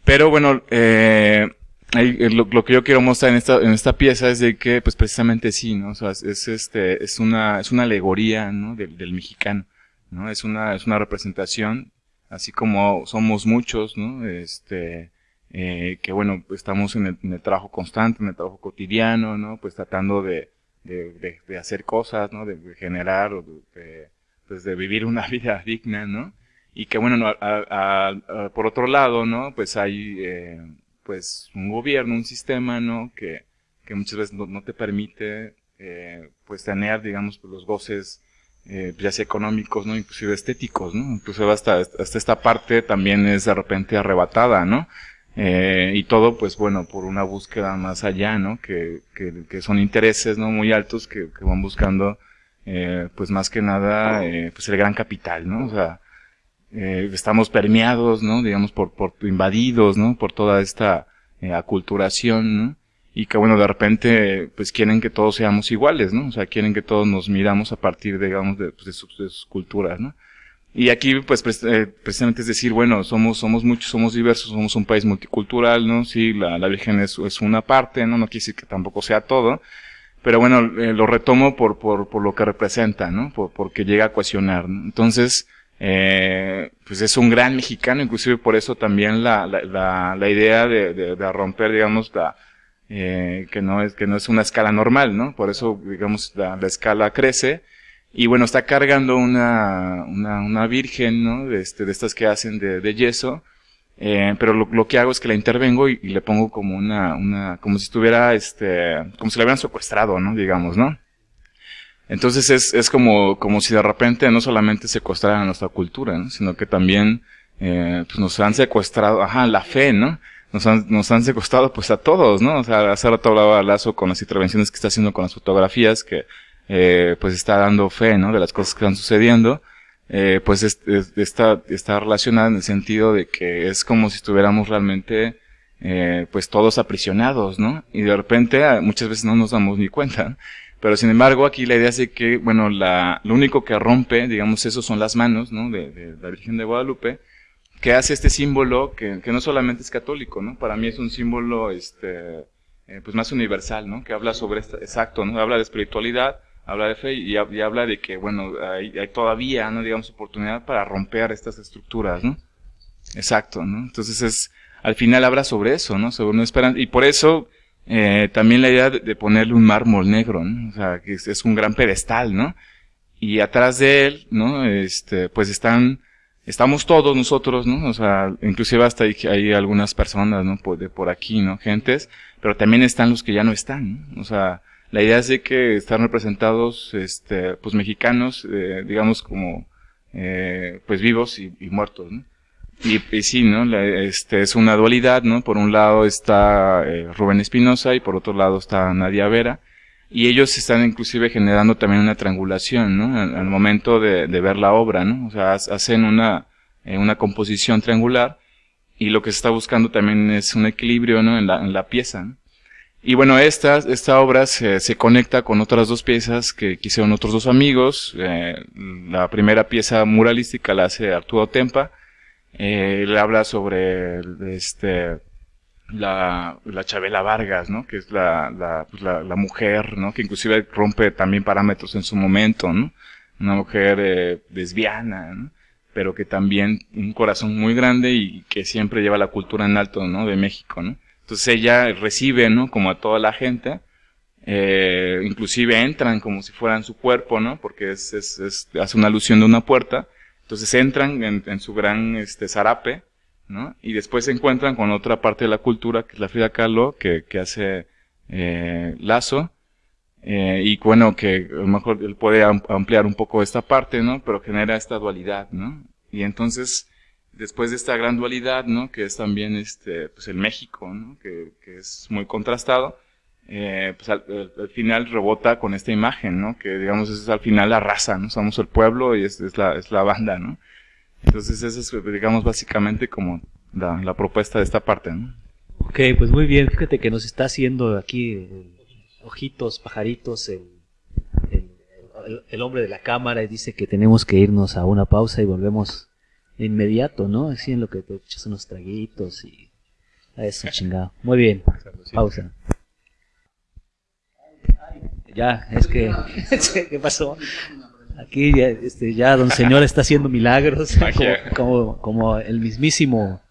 pero bueno eh, lo, lo, que yo quiero mostrar en esta en esta pieza es de que pues precisamente sí no o sea es, es este es una es una alegoría no del, del mexicano no es una es una representación así como somos muchos no este eh, que bueno, estamos en el, en el, trabajo constante, en el trabajo cotidiano, ¿no? Pues tratando de, de, de, hacer cosas, ¿no? De, generar, de, pues de vivir una vida digna, ¿no? Y que bueno, a, a, por otro lado, ¿no? Pues hay, eh, pues un gobierno, un sistema, ¿no? Que, que muchas veces no, no te permite, eh, pues tener, digamos, los goces, eh, ya sea económicos, ¿no? Inclusive estéticos, ¿no? Inclusive hasta, hasta esta parte también es de repente arrebatada, ¿no? Eh, y todo, pues bueno, por una búsqueda más allá, ¿no? Que, que, que son intereses, ¿no? Muy altos que, que van buscando, eh, pues más que nada, eh, pues el gran capital, ¿no? O sea, eh, estamos permeados, ¿no? Digamos, por, por invadidos, ¿no? Por toda esta eh, aculturación, ¿no? Y que bueno, de repente, pues quieren que todos seamos iguales, ¿no? O sea, quieren que todos nos miramos a partir, digamos, de, pues, sus, culturas, ¿no? Y aquí, pues, precisamente es decir, bueno, somos, somos muchos, somos diversos, somos un país multicultural, ¿no? Sí, la, la Virgen es, es una parte, ¿no? No quiere decir que tampoco sea todo. Pero bueno, eh, lo retomo por, por, por lo que representa, ¿no? Por, porque llega a cuestionar, ¿no? Entonces, eh, pues es un gran mexicano, inclusive por eso también la, la, la, la idea de, de, de, romper, digamos, la, eh, que no es, que no es una escala normal, ¿no? Por eso, digamos, la, la escala crece y bueno, está cargando una, una, una virgen, ¿no? De, este, de estas que hacen de, de yeso. Eh, pero lo, que hago es que la intervengo y, y, le pongo como una, una, como si estuviera, este, como si la hubieran secuestrado, ¿no? Digamos, ¿no? Entonces es, es como, como si de repente no solamente secuestraran nuestra cultura, ¿no? Sino que también, eh, pues nos han secuestrado, ajá, la fe, ¿no? Nos han, nos han secuestrado pues a todos, ¿no? O sea, hace rato hablaba Lazo con las intervenciones que está haciendo con las fotografías, que eh, pues está dando fe, ¿no? De las cosas que están sucediendo, eh, pues es, es, está, está relacionada en el sentido de que es como si estuviéramos realmente, eh, pues todos aprisionados, ¿no? Y de repente ah, muchas veces no nos damos ni cuenta. Pero sin embargo aquí la idea es que, bueno, la, lo único que rompe, digamos, eso son las manos, ¿no? De, la Virgen de Guadalupe, que hace este símbolo que, que no solamente es católico, ¿no? Para mí es un símbolo, este, eh, pues más universal, ¿no? Que habla sobre esta, exacto, ¿no? Habla de espiritualidad, habla de fe y, habla de que, bueno, hay, hay, todavía, ¿no? Digamos, oportunidad para romper estas estructuras, ¿no? Exacto, ¿no? Entonces es, al final habla sobre eso, ¿no? Sobre una esperanza. Y por eso, eh, también la idea de, ponerle un mármol negro, ¿no? O sea, que es, es, un gran pedestal, ¿no? Y atrás de él, ¿no? Este, pues están, estamos todos nosotros, ¿no? O sea, inclusive hasta hay, hay algunas personas, ¿no? Por, de por aquí, ¿no? Gentes, pero también están los que ya no están, ¿no? O sea, la idea es de que están representados, este, pues mexicanos, eh, digamos como, eh, pues vivos y, muertos. Y, sí, ¿no? La, este, es una dualidad, ¿no? Por un lado está eh, Rubén Espinosa y por otro lado está Nadia Vera. Y ellos están inclusive generando también una triangulación, ¿no? Al, momento de, ver la obra, ¿no? O sea, hacen una, eh, una composición triangular y lo que se está buscando también es un equilibrio, ¿no? En la, en la pieza. Y bueno, esta, esta obra se, conecta con otras dos piezas que hicieron otros dos amigos. Eh, la primera pieza muralística la hace Arturo Tempa. Eh, él habla sobre este, la, la Chabela Vargas, ¿no? Que es la, la, pues la, la, mujer, ¿no? Que inclusive rompe también parámetros en su momento, ¿no? una mujer eh, lesbiana, ¿no? pero que también un corazón muy grande y que siempre lleva la cultura en alto, ¿no? De México, ¿no? Entonces ella recibe, ¿no? Como a toda la gente, eh, inclusive entran como si fueran su cuerpo, ¿no? Porque es, es, es hace una alusión de una puerta. Entonces entran en, en, su gran este, zarape, ¿no? Y después se encuentran con otra parte de la cultura, que es la Frida Kahlo, que, que hace eh, Lazo, eh, y bueno, que a lo mejor él puede ampliar un poco esta parte, ¿no? Pero genera esta dualidad, ¿no? Y entonces, después de esta gran dualidad, ¿no? Que es también este, pues el México, ¿no? Que, que es muy contrastado, eh, pues al, al, final rebota con esta imagen, ¿no? Que digamos es al final la raza, ¿no? Somos el pueblo y es, es la, es la banda, ¿no? Entonces esa es, digamos, básicamente como la, la propuesta de esta parte, ¿no? Ok, pues muy bien, fíjate que nos está haciendo aquí ojitos, pajaritos, el, el, el, el, hombre de la cámara y dice que tenemos que irnos a una pausa y volvemos de inmediato, ¿no? Así en lo que te echas unos traguitos y a eso chingado. Muy bien, pausa. Ya, es que, ¿qué pasó? Aquí ya, este, ya don señor está haciendo milagros, como, como, como el mismísimo,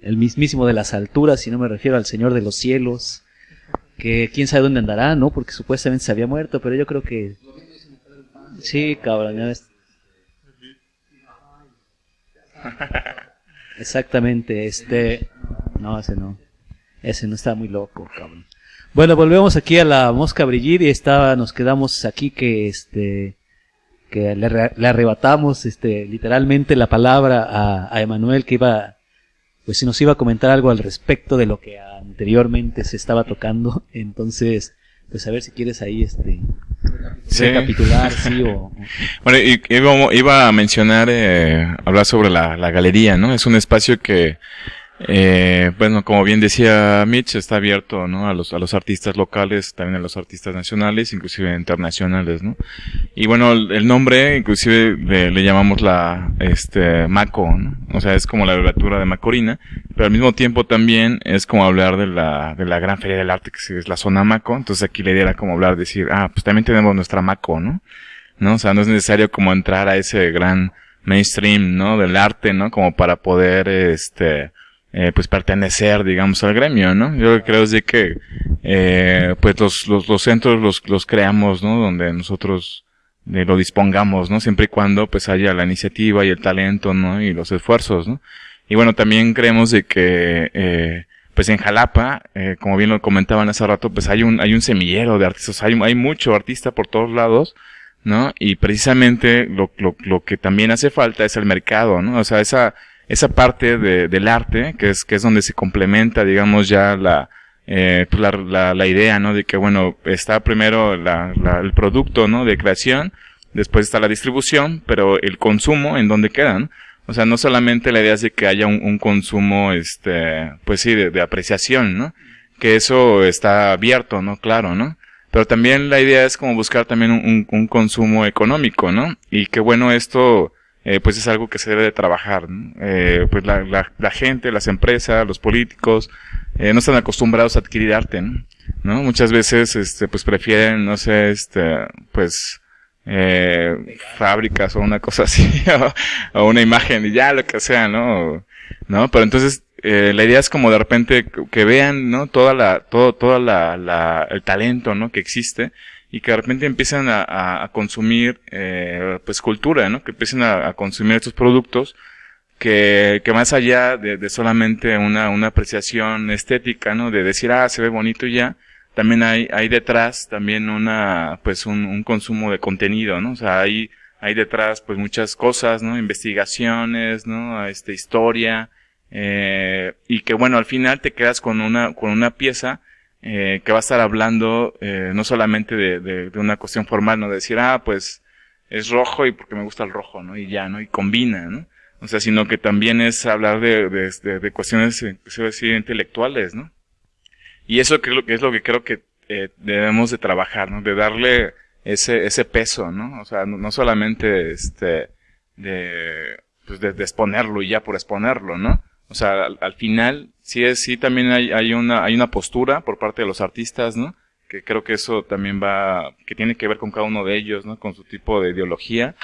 el mismísimo de las alturas, si no me refiero al señor de los cielos, que quién sabe dónde andará, ¿no? Porque supuestamente se había muerto, pero yo creo que... Sí, cabrón, ya ves. Exactamente, este... No, ese no. Ese no está muy loco, cabrón. Bueno, volvemos aquí a la mosca brillir y estaba, nos quedamos aquí que este que le, le arrebatamos este literalmente la palabra a, a Emanuel que iba pues si nos iba a comentar algo al respecto de lo que anteriormente se estaba tocando. Entonces, pues a ver si quieres ahí este sí. recapitular, sí o... Bueno, y, iba, iba a mencionar, eh, hablar sobre la, la galería, ¿no? Es un espacio que eh, bueno, como bien decía Mitch, está abierto, ¿no? A los, a los artistas locales, también a los artistas nacionales, inclusive internacionales, ¿no? Y bueno, el, nombre, inclusive le, le, llamamos la, este, Maco, ¿no? O sea, es como la abreviatura de Macorina, pero al mismo tiempo también es como hablar de la, de la gran feria del arte, que es la zona Maco, entonces aquí la idea era como hablar, decir, ah, pues también tenemos nuestra Maco, ¿no? ¿No? O sea, no es necesario como entrar a ese gran mainstream, ¿no? Del arte, ¿no? Como para poder, este, eh, pues pertenecer, digamos, al gremio, ¿no? Yo creo es de que, eh, pues los, los, los, centros los, los creamos, ¿no? Donde nosotros eh, lo dispongamos, ¿no? Siempre y cuando, pues haya la iniciativa y el talento, ¿no? Y los esfuerzos, ¿no? Y bueno, también creemos de que, eh, pues en Jalapa, eh, como bien lo comentaban hace rato, pues hay un, hay un semillero de artistas, hay, hay mucho artista por todos lados, ¿no? Y precisamente lo, lo, lo que también hace falta es el mercado, ¿no? O sea, esa, esa parte de, del arte, que es, que es donde se complementa, digamos, ya la, eh, pues la, la, idea, ¿no? De que, bueno, está primero la, el producto, ¿no? De creación, después está la distribución, pero el consumo, ¿en dónde quedan? O sea, no solamente la idea es de que haya un, un consumo, este, pues sí, de, de, apreciación, ¿no? Que eso está abierto, ¿no? Claro, ¿no? Pero también la idea es como buscar también un, un consumo económico, ¿no? Y que bueno, esto, eh, pues es algo que se debe de trabajar. ¿no? Eh, pues la, la, gente, las empresas, los políticos, eh, no están acostumbrados a adquirir arte, ¿no? ¿no? Muchas veces, este, pues prefieren, no sé, este, pues, eh, fábricas o una cosa así, o, una imagen y ya, lo que sea, ¿no? ¿No? Pero entonces, la idea es como de repente que vean, ¿no? Toda la, todo, toda la, la, el talento, ¿no? Que existe y que de repente empiezan a, a, a consumir eh, pues cultura, ¿no? Que empiecen a, a, consumir estos productos que, que más allá de, de, solamente una, una apreciación estética, ¿no? De decir, ah, se ve bonito y ya, también hay, hay detrás también una, pues un, un consumo de contenido, ¿no? O sea, hay, hay detrás pues muchas cosas, ¿no? Investigaciones, ¿no? Este, historia, eh, y que bueno, al final te quedas con una, con una pieza eh, que va a estar hablando eh, no solamente de, de, de, una cuestión formal, no de decir, ah, pues es rojo y porque me gusta el rojo, ¿no? Y ya, ¿no? Y combina, ¿no? O sea, sino que también es hablar de, de, de cuestiones, eh, se decir, intelectuales, ¿no? Y eso que es lo que creo que eh, debemos de trabajar, ¿no? De darle ese, ese peso, ¿no? O sea, no, no solamente, este, de, pues de, de exponerlo y ya por exponerlo, ¿no? O sea, al, al, final, sí es, sí también hay, hay una, hay una postura por parte de los artistas, ¿no? que creo que eso también va, que tiene que ver con cada uno de ellos, ¿no? Con su tipo de ideología.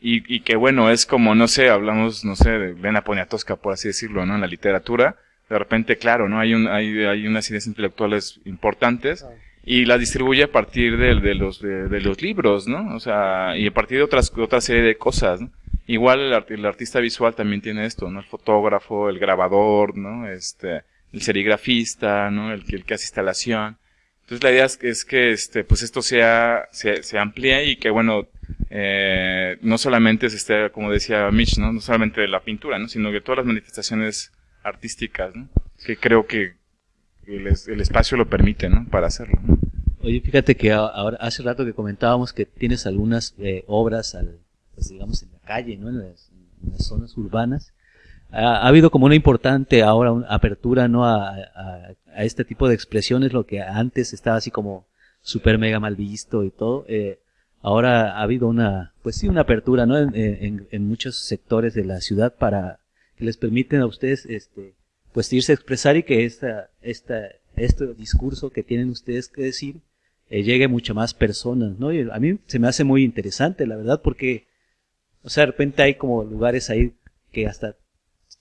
Y, y que bueno, es como, no sé, hablamos, no sé, de Vena Poniatowska, por así decirlo, ¿no? En la literatura. De repente, claro, ¿no? Hay, un, hay, hay unas ideas intelectuales importantes y las distribuye a partir de, de los, de, de, los libros, ¿no? O sea, y a partir de otras, otra serie de cosas, ¿no? Igual el, art, el, artista visual también tiene esto, ¿no? El fotógrafo, el grabador, ¿no? Este, el serigrafista, ¿no? El, el que hace instalación. Entonces la idea es que, es que este, pues esto sea, se, amplíe y que, bueno, eh, no solamente se esté, como decía Mitch, ¿no? No solamente la pintura, ¿no? Sino que todas las manifestaciones artísticas, ¿no? Que creo que el, espacio lo permite, ¿no? Para hacerlo. Oye, fíjate que ahora, hace rato que comentábamos que tienes algunas eh, obras, al, pues digamos, en calle, ¿no? En las, zonas urbanas. Ha, ha, habido como una importante ahora apertura, ¿no? A, a, este tipo de expresiones, lo que antes estaba así como super mega mal visto y todo. Eh, ahora ha habido una, pues sí, una apertura, ¿no? En, en, en, muchos sectores de la ciudad para que les permiten a ustedes, este, pues irse a expresar y que esta, esta, este discurso que tienen ustedes que decir, eh, llegue a muchas más personas, ¿no? Y a mí se me hace muy interesante, la verdad, porque, o sea, de repente hay como lugares ahí que hasta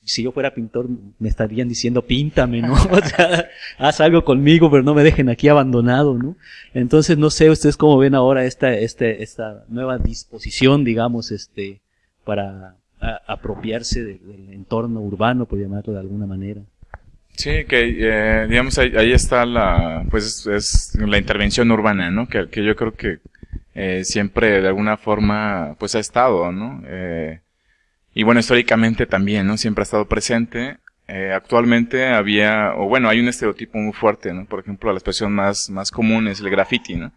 si yo fuera pintor me estarían diciendo píntame, ¿no? O sea, haz algo conmigo, pero no me dejen aquí abandonado, ¿no? Entonces, no sé ustedes cómo ven ahora esta, este, esta nueva disposición, digamos, este, para apropiarse de, del entorno urbano, por llamarlo de alguna manera. Sí, que eh, digamos ahí, ahí, está la, pues es la intervención urbana, ¿no? Que, que yo creo que eh, siempre de alguna forma, pues ha estado, ¿no? Eh, y bueno, históricamente también, ¿no? Siempre ha estado presente. Eh, actualmente había, o bueno, hay un estereotipo muy fuerte, ¿no? Por ejemplo, la expresión más, más común es el graffiti, ¿no?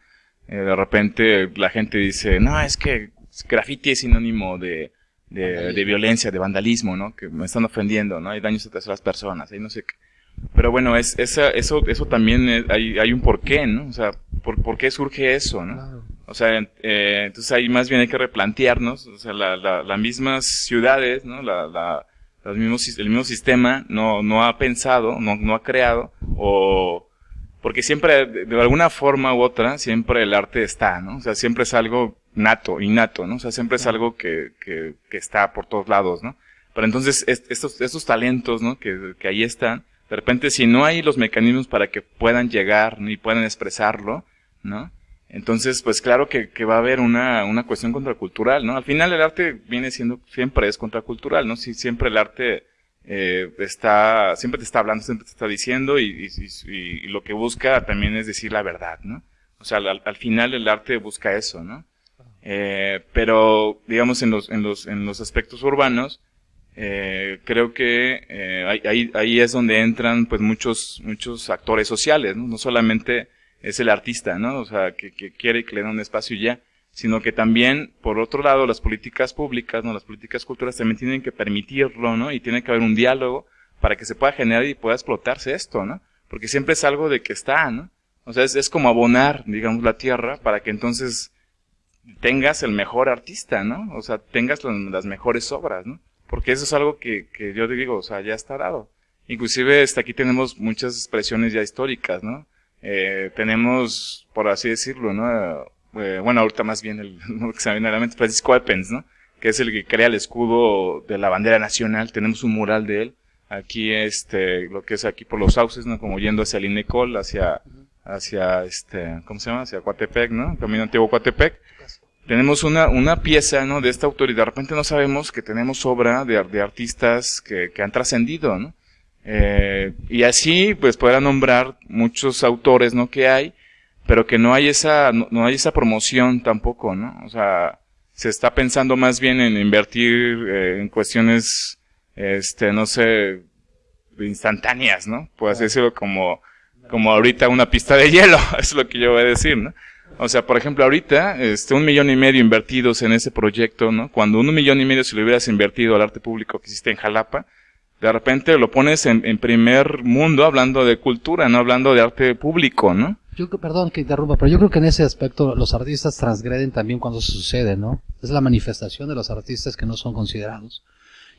Eh, de repente la gente dice, no, es que graffiti es sinónimo de, de, de, violencia, de vandalismo, ¿no? Que me están ofendiendo, ¿no? Hay daños a terceras personas, hay no sé qué. Pero bueno, es, esa, eso, eso también es, hay, hay un porqué, ¿no? O sea, ¿por, ¿por qué surge eso, no? Claro. O sea, eh, entonces ahí más bien hay que replantearnos, o sea, las la, la mismas ciudades, ¿no? La, la, los mismos, el mismo sistema no, no ha pensado, no, no ha creado, o, porque siempre, de, de alguna forma u otra, siempre el arte está, ¿no? O sea, siempre es algo nato, innato, ¿no? O sea, siempre es algo que, que, que está por todos lados, ¿no? Pero entonces, estos, estos talentos, ¿no? Que, que ahí están, de repente, si no hay los mecanismos para que puedan llegar y puedan expresarlo, ¿no? Entonces, pues claro que, que va a haber una, una cuestión contracultural, ¿no? Al final el arte viene siendo, siempre es contracultural, ¿no? Si siempre el arte eh, está, siempre te está hablando, siempre te está diciendo y, y, y, lo que busca también es decir la verdad, ¿no? O sea, al, al final el arte busca eso, ¿no? Eh, pero, digamos, en los, en los, en los aspectos urbanos, eh, creo que eh, ahí, ahí es donde entran pues muchos, muchos actores sociales, ¿no? No solamente es el artista, ¿no? O sea, que, que quiere que le den un espacio ya, sino que también, por otro lado, las políticas públicas, ¿no? Las políticas culturales también tienen que permitirlo, ¿no? Y tiene que haber un diálogo para que se pueda generar y pueda explotarse esto, ¿no? Porque siempre es algo de que está, ¿no? O sea, es, es como abonar, digamos, la tierra para que entonces tengas el mejor artista, ¿no? O sea, tengas las, las mejores obras, ¿no? Porque eso es algo que, que yo digo, o sea, ya está dado. Inclusive, hasta aquí tenemos muchas expresiones ya históricas, ¿no? Eh, tenemos, por así decirlo, ¿no? Eh, bueno, ahorita más bien el, lo que se me viene a la mente, Francisco Epens, ¿no? Que es el que crea el escudo de la bandera nacional. Tenemos un mural de él. Aquí, este, lo que es aquí por los sauces, ¿no? Como yendo hacia el Inecol, hacia, hacia, este, ¿cómo se llama? Hacia Coatepec, ¿no? Camino antiguo Coatepec. Tenemos una, una pieza, ¿no? De esta autoridad. De repente no sabemos que tenemos obra de, de artistas que, que han trascendido, ¿no? Eh, y así, pues, podrá nombrar muchos autores, ¿no? Que hay, pero que no hay esa, no, no, hay esa promoción tampoco, ¿no? O sea, se está pensando más bien en invertir eh, en cuestiones, este, no sé, instantáneas, ¿no? Puede así decirlo como, como ahorita una pista de hielo, es lo que yo voy a decir, ¿no? O sea, por ejemplo, ahorita, este, un millón y medio invertidos en ese proyecto, ¿no? Cuando un millón y medio se lo hubieras invertido al arte público que existe en Jalapa, de repente lo pones en, en, primer mundo hablando de cultura, no hablando de arte público, ¿no? Yo, perdón que interrumpa, pero yo creo que en ese aspecto los artistas transgreden también cuando eso sucede, ¿no? Es la manifestación de los artistas que no son considerados.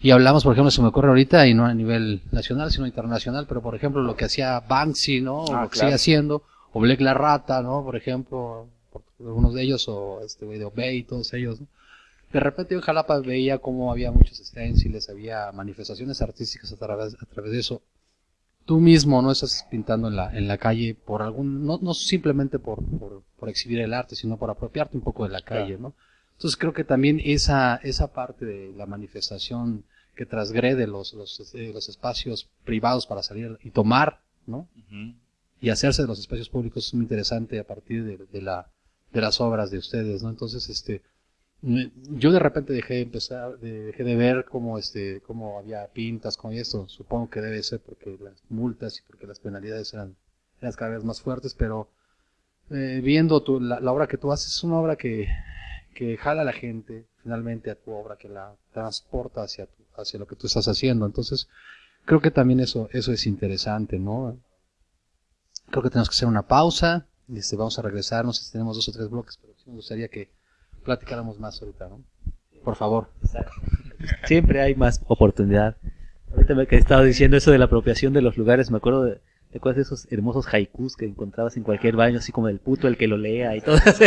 Y hablamos, por ejemplo, se me ocurre ahorita, y no a nivel nacional, sino internacional, pero por ejemplo lo que hacía Banksy, ¿no? O ah, lo que claro. sigue haciendo, o Black la Rata, ¿no? Por ejemplo, algunos de ellos, o este güey de Obey, todos ellos, ¿no? De repente yo en Jalapa veía cómo había muchos stenciles, había manifestaciones artísticas a través, a través de eso. Tú mismo no estás pintando en la, en la calle por algún, no, no simplemente por, por, por exhibir el arte, sino por apropiarte un poco de la calle, ¿no? Entonces creo que también esa, esa parte de la manifestación que transgrede los, los, eh, los espacios privados para salir y tomar, ¿no? Y hacerse de los espacios públicos es muy interesante a partir de, de la, de las obras de ustedes, ¿no? Entonces, este, yo de repente dejé de empezar, de- dejé de ver cómo, este, cómo había pintas con esto. Supongo que debe ser porque las multas y porque las penalidades eran, eran cada vez más fuertes, pero eh, viendo tu, la, obra que tú haces, es una obra que, que jala a la gente finalmente a tu obra, que la transporta hacia, tu- hacia lo que tú estás haciendo. Entonces, creo que también eso, eso es interesante, ¿no? Creo que tenemos que hacer una pausa. Este, vamos a regresar. No sé si tenemos dos o tres bloques, pero sí me gustaría que platicáramos más ahorita, ¿no? Por favor. Siempre hay más oportunidad. Ahorita me que estaba diciendo eso de la apropiación de los lugares, me acuerdo de, ¿te acuerdas de esos hermosos haikus que encontrabas en cualquier baño, así como del puto el que lo lea y todo eso?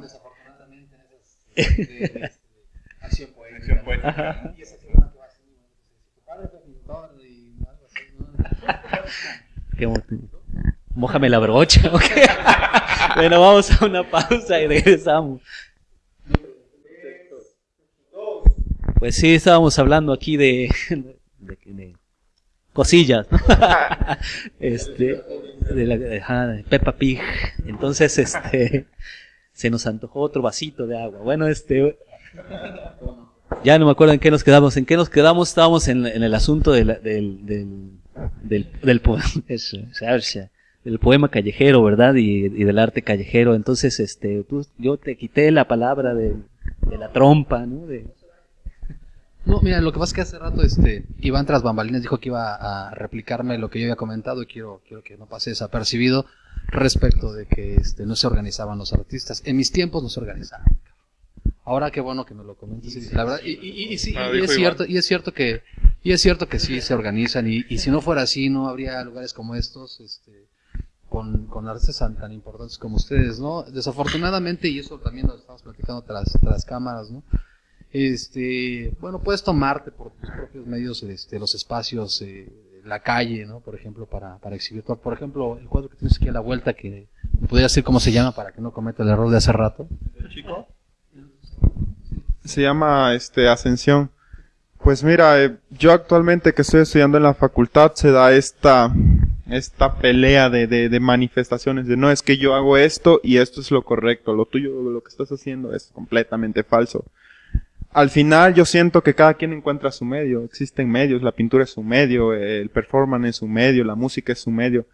desafortunadamente en esas de, acción Acción poética. Y esa figura que va así, su padre fue pintor y algo así, ¿no? Mójame la brocha, ¿ok? bueno, vamos a una pausa y regresamos. Pues sí, estábamos hablando aquí de, cosillas, ¿no? este, de la de, Peppa Pig. Entonces, este, se nos antojó otro vasito de agua. Bueno, este, ya no me acuerdo en qué nos quedamos. ¿En qué nos quedamos? Estábamos en, el asunto del, del, del, del, salsa, del poema callejero, ¿verdad? Y, y del arte callejero. Entonces, este, tú, yo te quité la palabra de, de la trompa, ¿no? De, No, mira, lo que pasa es que hace rato este Iván tras bambalinas dijo que iba a replicarme lo que yo había comentado y quiero, quiero que no pase desapercibido respecto de que este, no se organizaban los artistas. En mis tiempos no se organizaban. Ahora qué bueno que me lo comentes. sí, la verdad, y, y- y sí, Ah, y es Iván. cierto, y es cierto que, y es cierto que sí se organizan, y, y si no fuera así, no habría lugares como estos, este, con, con artistas tan, tan importantes como ustedes, ¿no? Desafortunadamente, y eso también lo estamos platicando tras, tras cámaras, ¿no? Este, bueno, puedes tomarte por tus propios medios, este, los espacios, eh, la calle, ¿no? Por ejemplo, para, para exhibir. Por ejemplo, el cuadro que tienes aquí a la vuelta, que podría decir cómo se llama para que no cometa el error de hace rato. Se llama este Ascensión. Pues mira, eh, yo actualmente que estoy estudiando en la facultad se da esta esta pelea de, de, de manifestaciones de no es que yo hago esto y esto es lo correcto, lo tuyo, lo que estás haciendo es completamente falso. Al final yo siento que cada quien encuentra su medio, existen medios, la pintura es su medio, el performance es su medio, la música es su medio,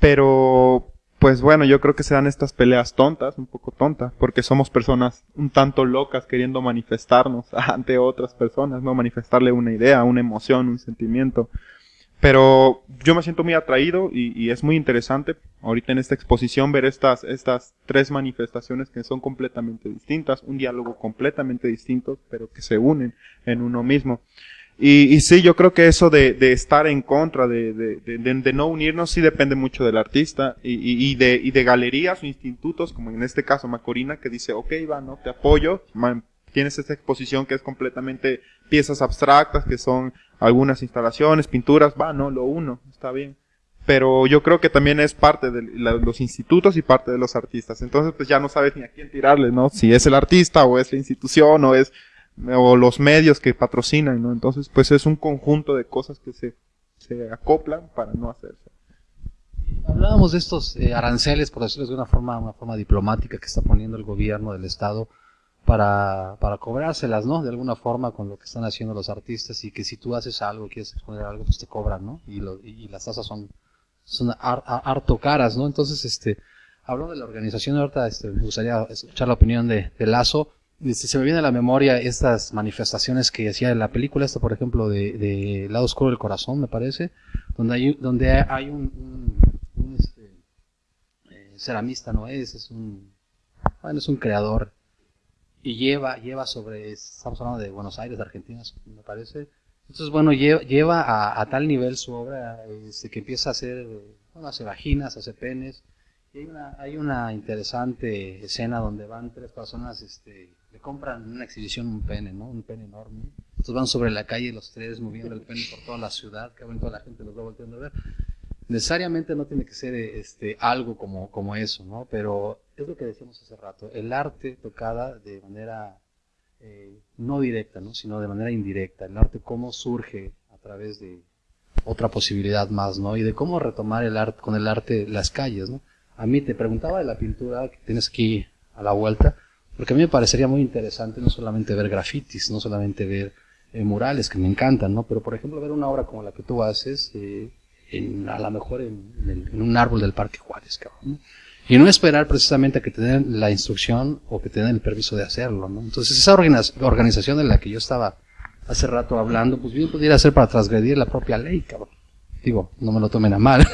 pero pues bueno, yo creo que se dan estas peleas tontas, un poco tontas, porque somos personas un tanto locas queriendo manifestarnos ante otras personas, no manifestarle una idea, una emoción, un sentimiento. Pero yo me siento muy atraído y, es muy interesante ahorita en esta exposición ver estas, estas tres manifestaciones que son completamente distintas, un diálogo completamente distinto, pero que se unen en uno mismo. Y, y sí, yo creo que eso de, de estar en contra, de, de, de, no unirnos, sí depende mucho del artista y, y, de, y de galerías o institutos, como en este caso Macorina, que dice, ok, va, no, te apoyo, tienes esta exposición que es completamente piezas abstractas, que son algunas instalaciones, pinturas, va, no, lo uno, está bien. Pero yo creo que también es parte de los institutos y parte de los artistas. Entonces, pues ya no sabes ni a quién tirarle, ¿no? Si es el artista o es la institución o es o los medios que patrocinan, ¿no? Entonces, pues es un conjunto de cosas que se, se acoplan para no hacerse. Hablábamos de estos eh, aranceles, por decirlo de una forma, una forma diplomática que está poniendo el gobierno del Estado para, para cobrárselas, ¿no? De alguna forma con lo que están haciendo los artistas y que si tú haces algo, quieres exponer algo, pues te cobran, ¿no? Y, lo- y las tasas son, son har- har- harto caras, ¿no? Entonces, este, hablando de la organización, ahorita este, me gustaría escuchar la opinión de, de Lazo. Este, se me viene a la memoria estas manifestaciones que hacía en la película, esta por ejemplo de, de Lado Oscuro del Corazón, me parece, donde hay, donde hay un, un, un, este, eh, ceramista, no es, es un, bueno, es un creador y lleva, lleva sobre, estamos hablando de Buenos Aires, de Argentina, me parece. Entonces, bueno, lleva, lleva a, a tal nivel su obra este, que empieza a ser Bueno, hace vaginas, hace penes. Y hay una, hay una interesante escena donde van tres personas, este, le compran en una exhibición un pene, ¿no? Un pene enorme. Entonces van sobre la calle los tres moviendo el pene por toda la ciudad, que toda la gente los va volteando a ver. Necesariamente no tiene que ser este, algo como, como eso, ¿no? Pero es lo que decíamos hace rato, el arte tocada de manera eh, no directa, ¿no? sino de manera indirecta. El arte cómo surge a través de otra posibilidad más, ¿no? Y de cómo retomar el arte, con el arte las calles, ¿no? A mí te preguntaba de la pintura que tienes aquí a la vuelta, porque a mí me parecería muy interesante no solamente ver grafitis, no solamente ver eh, murales que me encantan, ¿no? Pero por ejemplo ver una obra como la que tú haces, eh, en, a lo mejor en, un árbol del Parque Juárez, cabrón. Y no esperar precisamente a que te den la instrucción o que te den el permiso de hacerlo, ¿no? Entonces esa organización de la que yo estaba hace rato hablando, pues bien pudiera ser para transgredir la propia ley, cabrón. Digo, no me lo tomen a mal.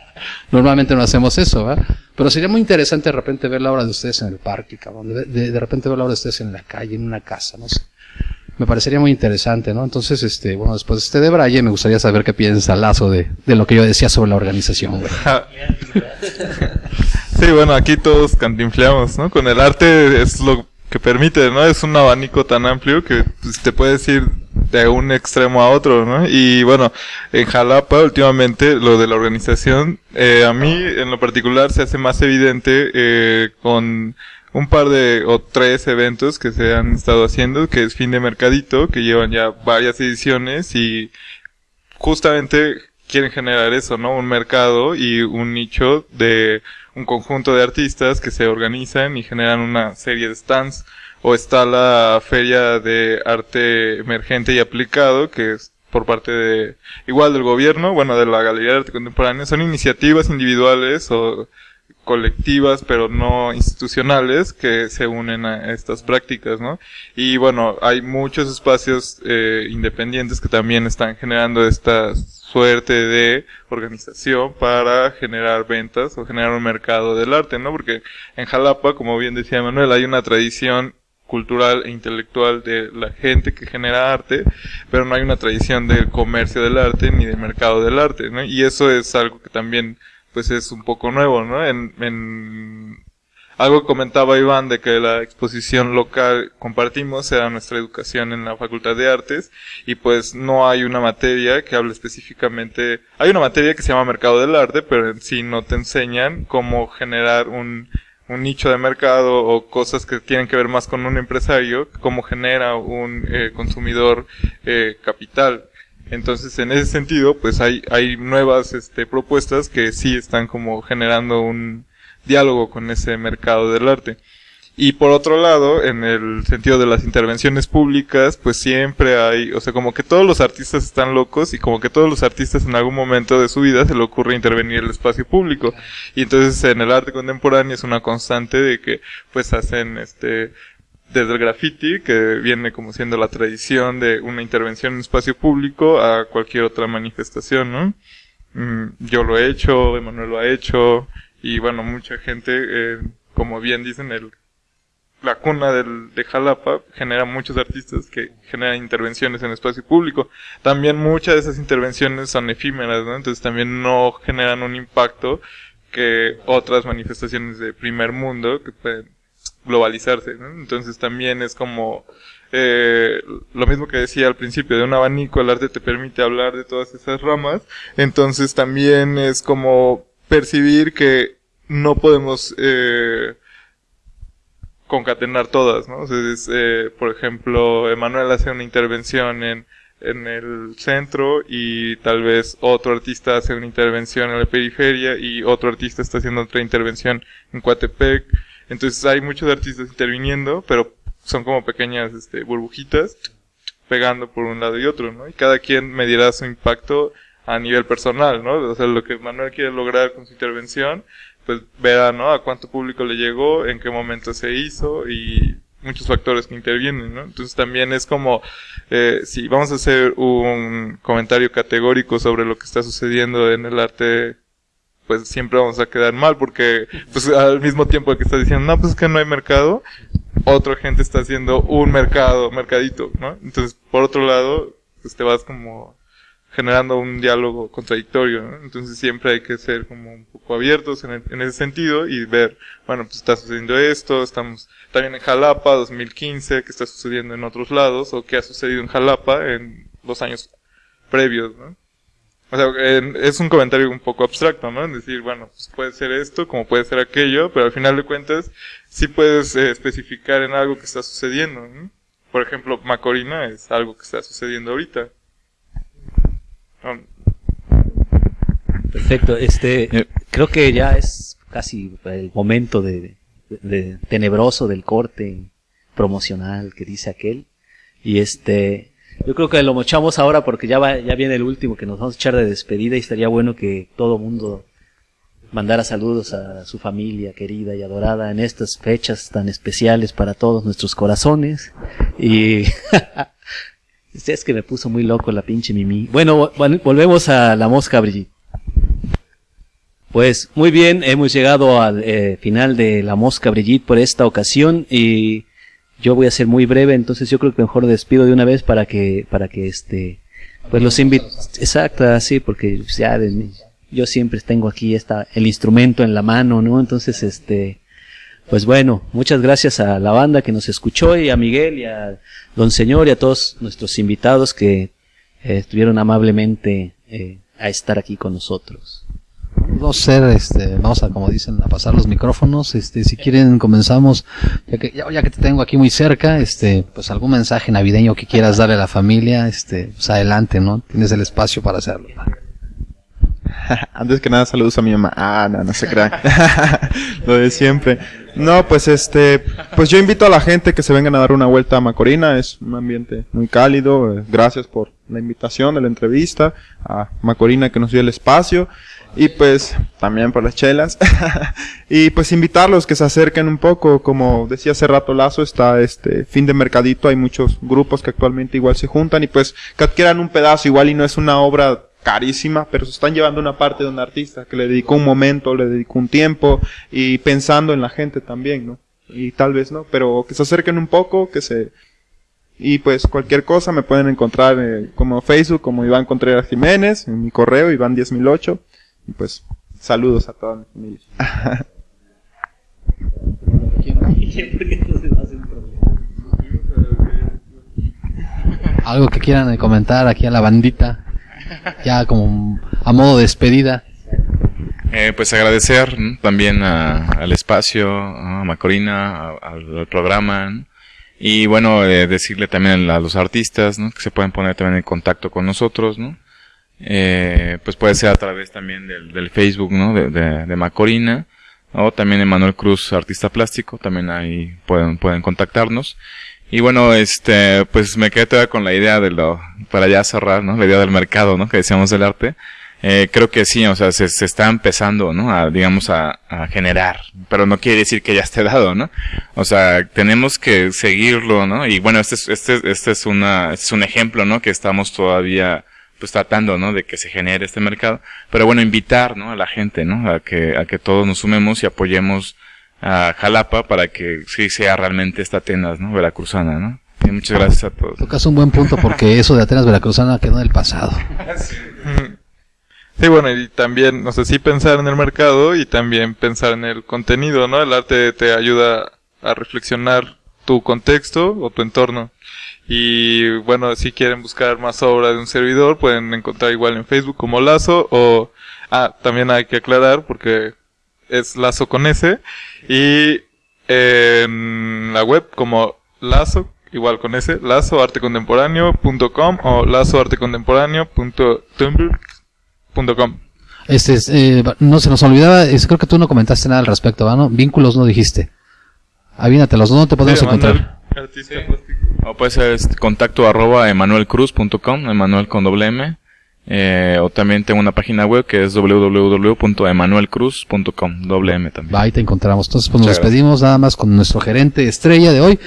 Normalmente no hacemos eso, ¿verdad? Pero sería muy interesante de repente ver la obra de ustedes en el parque, cabrón. De, de, repente ver la obra de ustedes en la calle, en una casa, no sé. Me parecería muy interesante, ¿no? Entonces, este, bueno, después de este de Braille, me gustaría saber qué piensa Lazo de, de lo que yo decía sobre la organización. Sí, bueno, aquí todos cantinfleamos, ¿no? Con el arte es lo que permite, ¿no? Es un abanico tan amplio que pues, te puedes ir de un extremo a otro, ¿no? Y bueno, en Jalapa últimamente lo de la organización, eh, a mí en lo particular se hace más evidente eh, con un par de o tres eventos que se han estado haciendo, que es Fin de Mercadito, que llevan ya varias ediciones y justamente quieren generar eso, ¿no? Un mercado y un nicho de un conjunto de artistas que se organizan y generan una serie de stands. O está la Feria de Arte Emergente y Aplicado, que es por parte de, igual del gobierno, bueno, de la Galería de Arte Contemporáneo. Son iniciativas individuales o colectivas, pero no institucionales, que se unen a estas prácticas, ¿no? Y bueno, hay muchos espacios eh, independientes que también están generando estas suerte de organización para generar ventas o generar un mercado del arte, ¿no? Porque en Jalapa, como bien decía Manuel, hay una tradición cultural e intelectual de la gente que genera arte, pero no hay una tradición del comercio del arte ni del mercado del arte, ¿no? Y eso es algo que también pues es un poco nuevo, ¿no? En, en algo comentaba Iván de que la exposición local compartimos era nuestra educación en la Facultad de Artes y pues no hay una materia que hable específicamente, hay una materia que se llama Mercado del Arte, pero en sí no te enseñan cómo generar un, un nicho de mercado o cosas que tienen que ver más con un empresario, cómo genera un eh, consumidor eh, capital. Entonces, en ese sentido, pues hay, hay nuevas este, propuestas que sí están como generando un, diálogo con ese mercado del arte. Y por otro lado, en el sentido de las intervenciones públicas, pues siempre hay, o sea, como que todos los artistas están locos y como que todos los artistas en algún momento de su vida se le ocurre intervenir el espacio público. Y entonces en el arte contemporáneo es una constante de que pues hacen este desde el graffiti, que viene como siendo la tradición de una intervención en espacio público, a cualquier otra manifestación, ¿no? Mm, yo lo he hecho, Emanuel lo ha hecho, y bueno, mucha gente, eh, como bien dicen, el, la cuna del, de Jalapa genera muchos artistas que generan intervenciones en espacio público. También muchas de esas intervenciones son efímeras, ¿no? Entonces también no generan un impacto que otras manifestaciones de primer mundo que pueden globalizarse, ¿no? Entonces también es como eh, lo mismo que decía al principio, de un abanico el arte te permite hablar de todas esas ramas, entonces también es como percibir que no podemos eh, concatenar todas, ¿no? eh, por ejemplo, Emanuel hace una intervención en, en el centro y tal vez otro artista hace una intervención en la periferia y otro artista está haciendo otra intervención en Coatepec. Entonces hay muchos artistas interviniendo, pero son como pequeñas este, burbujitas pegando por un lado y otro, ¿no? Y cada quien medirá su impacto a nivel personal, ¿no? O sea, lo que Manuel quiere lograr con su intervención pues verá, ¿no? A cuánto público le llegó, en qué momento se hizo y muchos factores que intervienen, ¿no? Entonces también es como, eh, si vamos a hacer un comentario categórico sobre lo que está sucediendo en el arte, pues siempre vamos a quedar mal porque, pues al mismo tiempo que está diciendo, no, pues es que no hay mercado, otra gente está haciendo un mercado, mercadito, ¿no? Entonces, por otro lado, pues te vas como generando un diálogo contradictorio, ¿no? Entonces siempre hay que ser como un poco abiertos en, el- en ese sentido y ver, bueno, pues está sucediendo esto, estamos también en Jalapa 2015, qué está sucediendo en otros lados o qué ha sucedido en Jalapa en los años previos, ¿no? O sea, en- es un comentario un poco abstracto, ¿no? Es decir, bueno, pues puede ser esto, como puede ser aquello, pero al final de cuentas sí puedes eh, especificar en algo que está sucediendo, ¿no? Por ejemplo, Macorina es algo que está sucediendo ahorita. Um, Perfecto, este, Eh. creo que ya es casi el momento de, de- tenebroso del corte promocional que dice aquel. Y este, yo creo que lo mochamos ahora porque ya va, ya viene el último que nos vamos a echar de despedida y estaría bueno que todo mundo mandara saludos a su familia querida y adorada en estas fechas tan especiales para todos nuestros corazones. Y es que me puso muy loco la pinche Mimi. Bueno, vol- volvemos a la mosca Brigitte. Pues muy bien, hemos llegado al eh, final de la mosca Brigitte por esta ocasión y yo voy a ser muy breve, entonces yo creo que mejor despido de una vez para que para que este pues los invito exacto, así porque ya yo siempre tengo aquí esta el instrumento en la mano, ¿no? Entonces este pues bueno, muchas gracias a la banda que nos escuchó y a Miguel y a Don Señor y a todos nuestros invitados que eh, estuvieron amablemente eh, a estar aquí con nosotros. A hacer, este, vamos a, como dicen, a pasar los micrófonos. Este, si quieren, comenzamos. Ya que, ya, que te tengo aquí muy cerca, este, pues algún mensaje navideño que quieras darle a la familia, este, pues adelante, ¿no? Tienes el espacio para hacerlo. Antes que nada, saludos a mi mamá. Ah, no, no se crean. Lo de siempre. No, pues este, pues yo invito a la gente que se vengan a dar una vuelta a Macorina. Es un ambiente muy cálido. Gracias por la invitación de la entrevista. A Macorina que nos dio el espacio. Y pues también por las chelas. y pues invitarlos que se acerquen un poco. Como decía hace rato Lazo, está este fin de mercadito. Hay muchos grupos que actualmente igual se juntan. Y pues que adquieran un pedazo igual y no es una obra carísima, pero se están llevando una parte de un artista que le dedicó un momento, le dedicó un tiempo y pensando en la gente también, ¿no? Y tal vez no, pero que se acerquen un poco, que se... Y pues cualquier cosa me pueden encontrar eh, como Facebook, como Iván Contreras Jiménez, en mi correo, Iván 10008. Y pues saludos a toda mi familia. Algo que quieran comentar aquí a la bandita, ya como a modo de despedida. Eh, pues agradecer ¿no? también a- al espacio, a Macorina, a- al, al programa. ¿no? Y bueno, eh, decirle también a los artistas ¿no? que se pueden poner también en contacto con nosotros. ¿no? Eh, pues puede ser a través también del, del Facebook ¿no? de, de, de Macorina. O también Emanuel Cruz, artista plástico, también ahí pueden, pueden contactarnos. Y bueno, este, pues me quedé todavía con la idea de lo, para ya cerrar, ¿no? La idea del mercado, ¿no? Que decíamos del arte. Eh, creo que sí, o sea, se, está empezando, ¿no? A, digamos, a, a generar, pero no quiere decir que ya esté dado, ¿no? O sea, tenemos que seguirlo, ¿no? Y bueno, este es, este, este es una, este es un ejemplo, ¿no? Que estamos todavía, pues tratando, ¿no? De que se genere este mercado. Pero bueno, invitar, ¿no? A la gente, ¿no? A que, a que todos nos sumemos y apoyemos a Jalapa para que sí sea realmente esta Atenas, ¿no? Veracruzana, ¿no? Y muchas gracias a todos. Tocas un buen punto porque eso de Atenas Veracruzana quedó en el pasado. Sí, bueno, y también, no sé, sí pensar en el mercado y también pensar en el contenido, ¿no? El arte te ayuda a reflexionar tu contexto o tu entorno. Y bueno, si quieren buscar más obra de un servidor, pueden encontrar igual en Facebook como Lazo o, ah, también hay que aclarar porque es Lazo con S y en la web como Lazo, igual con S, lazoartecontemporáneo.com o lazoartecontemporáneo.tumblr.com. Este, es, eh, no se nos olvidaba, es- creo que tú no comentaste nada al respecto, ¿no? Vínculos no dijiste. Avínatelos, ¿dónde te podemos Sí, encontrar? O puede ser este, contacto arroba emanuelcruz.com, Emanuel con doble M. Eh, o también tengo una página web que es www.emanuelcruz.com, doble M también. Ahí te encontramos. Entonces, pues nos Muchas despedimos nada más con nuestro gerente estrella de hoy,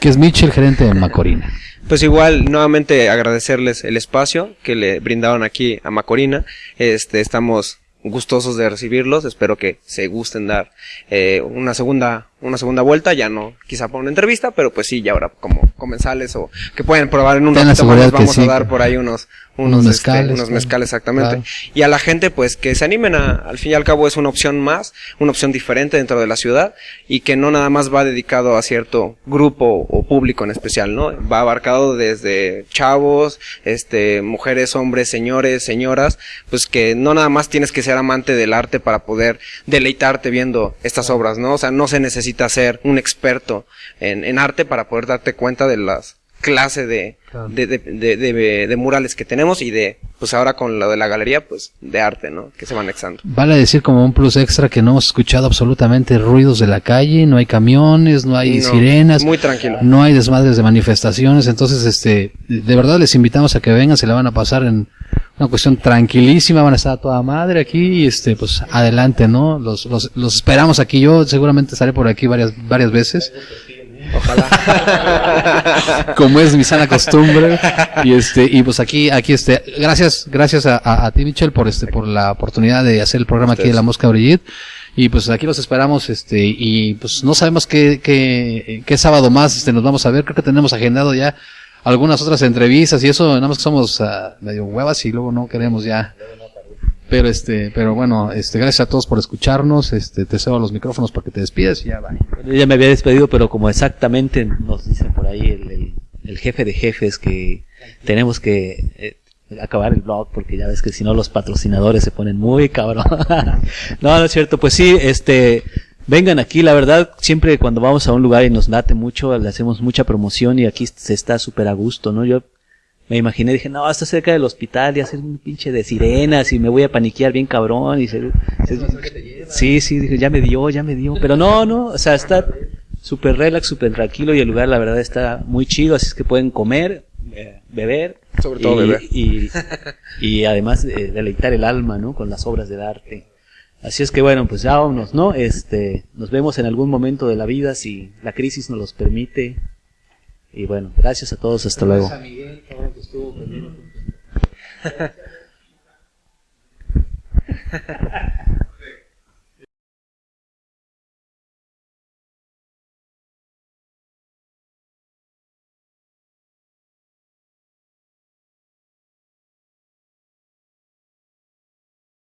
que es Mitchell, gerente de Macorina. Pues igual, nuevamente agradecerles el espacio que le brindaron aquí a Macorina. Este, estamos gustosos de recibirlos. Espero que se gusten dar eh, una segunda una segunda vuelta, ya no quizá para una entrevista, pero pues sí, ya ahora como comensales o que pueden probar en un Ten ratito más, vamos sí, a dar por ahí unos Unos unos este, mezcales, unos mezcales exactamente. Claro. Y a la gente pues que se animen a, al fin y al cabo es una opción más, una opción diferente dentro de la ciudad y que no nada más va dedicado a cierto grupo o público en especial, ¿no? Va abarcado desde chavos, este, mujeres, hombres, señores, señoras, pues que no nada más tienes que ser amante del arte para poder deleitarte viendo estas obras, ¿no? O sea, no se necesita ser un experto en, en arte para poder darte cuenta de las clase de, Claro. de, de, de, de- de murales que tenemos y de, pues ahora con lo de la galería, pues de arte, ¿no? Que se van anexando. Vale decir como un plus extra que no hemos escuchado absolutamente ruidos de la calle, no hay camiones, no hay No, sirenas, Muy tranquilo. no hay desmadres de manifestaciones, entonces este, de verdad les invitamos a que vengan, se la van a pasar en una cuestión tranquilísima, van a estar a toda madre aquí y este, pues adelante, ¿no? Los, los, los esperamos aquí, yo seguramente estaré por aquí varias, varias veces. Ojalá. Como es mi sana costumbre. Y este, y pues aquí, aquí este, gracias, gracias a, a, a ti, Michel, por este, por la oportunidad de hacer el programa aquí de La Mosca Brigitte. Y pues aquí los esperamos, este, y pues no sabemos qué, qué, qué sábado más este, nos vamos a ver. Creo que tenemos agendado ya algunas otras entrevistas y eso, nada más que somos ah, medio huevas y luego no queremos ya. Pero este, pero bueno, este, gracias a todos por escucharnos, este, te cedo los micrófonos para que te despides ya va. Yo ya me había despedido, pero como exactamente nos dice por ahí el, el- el jefe de jefes que tenemos que eh, acabar el blog porque ya ves que si no los patrocinadores se ponen muy cabrón. no, no es cierto. Pues sí, este, vengan aquí. La verdad, siempre cuando vamos a un lugar y nos late mucho, le hacemos mucha promoción y aquí se está súper a gusto, ¿no? Yo me imaginé, dije, no, está cerca del hospital y hacer un pinche de sirenas y me voy a paniquear bien cabrón y se- se- sí, sí, dije, ya me dio, ya me dio, pero no, no, o sea, está súper relax, súper tranquilo y el lugar la verdad está muy chido, así es que pueden comer, eh, beber, Sobre todo y, beber. y, y además eh, deleitar el alma, ¿no? Con las obras del arte. Así es que bueno, pues ya vámonos, ¿no? Este, nos vemos en algún momento de la vida si la crisis nos los permite. Y bueno, gracias a todos, hasta luego.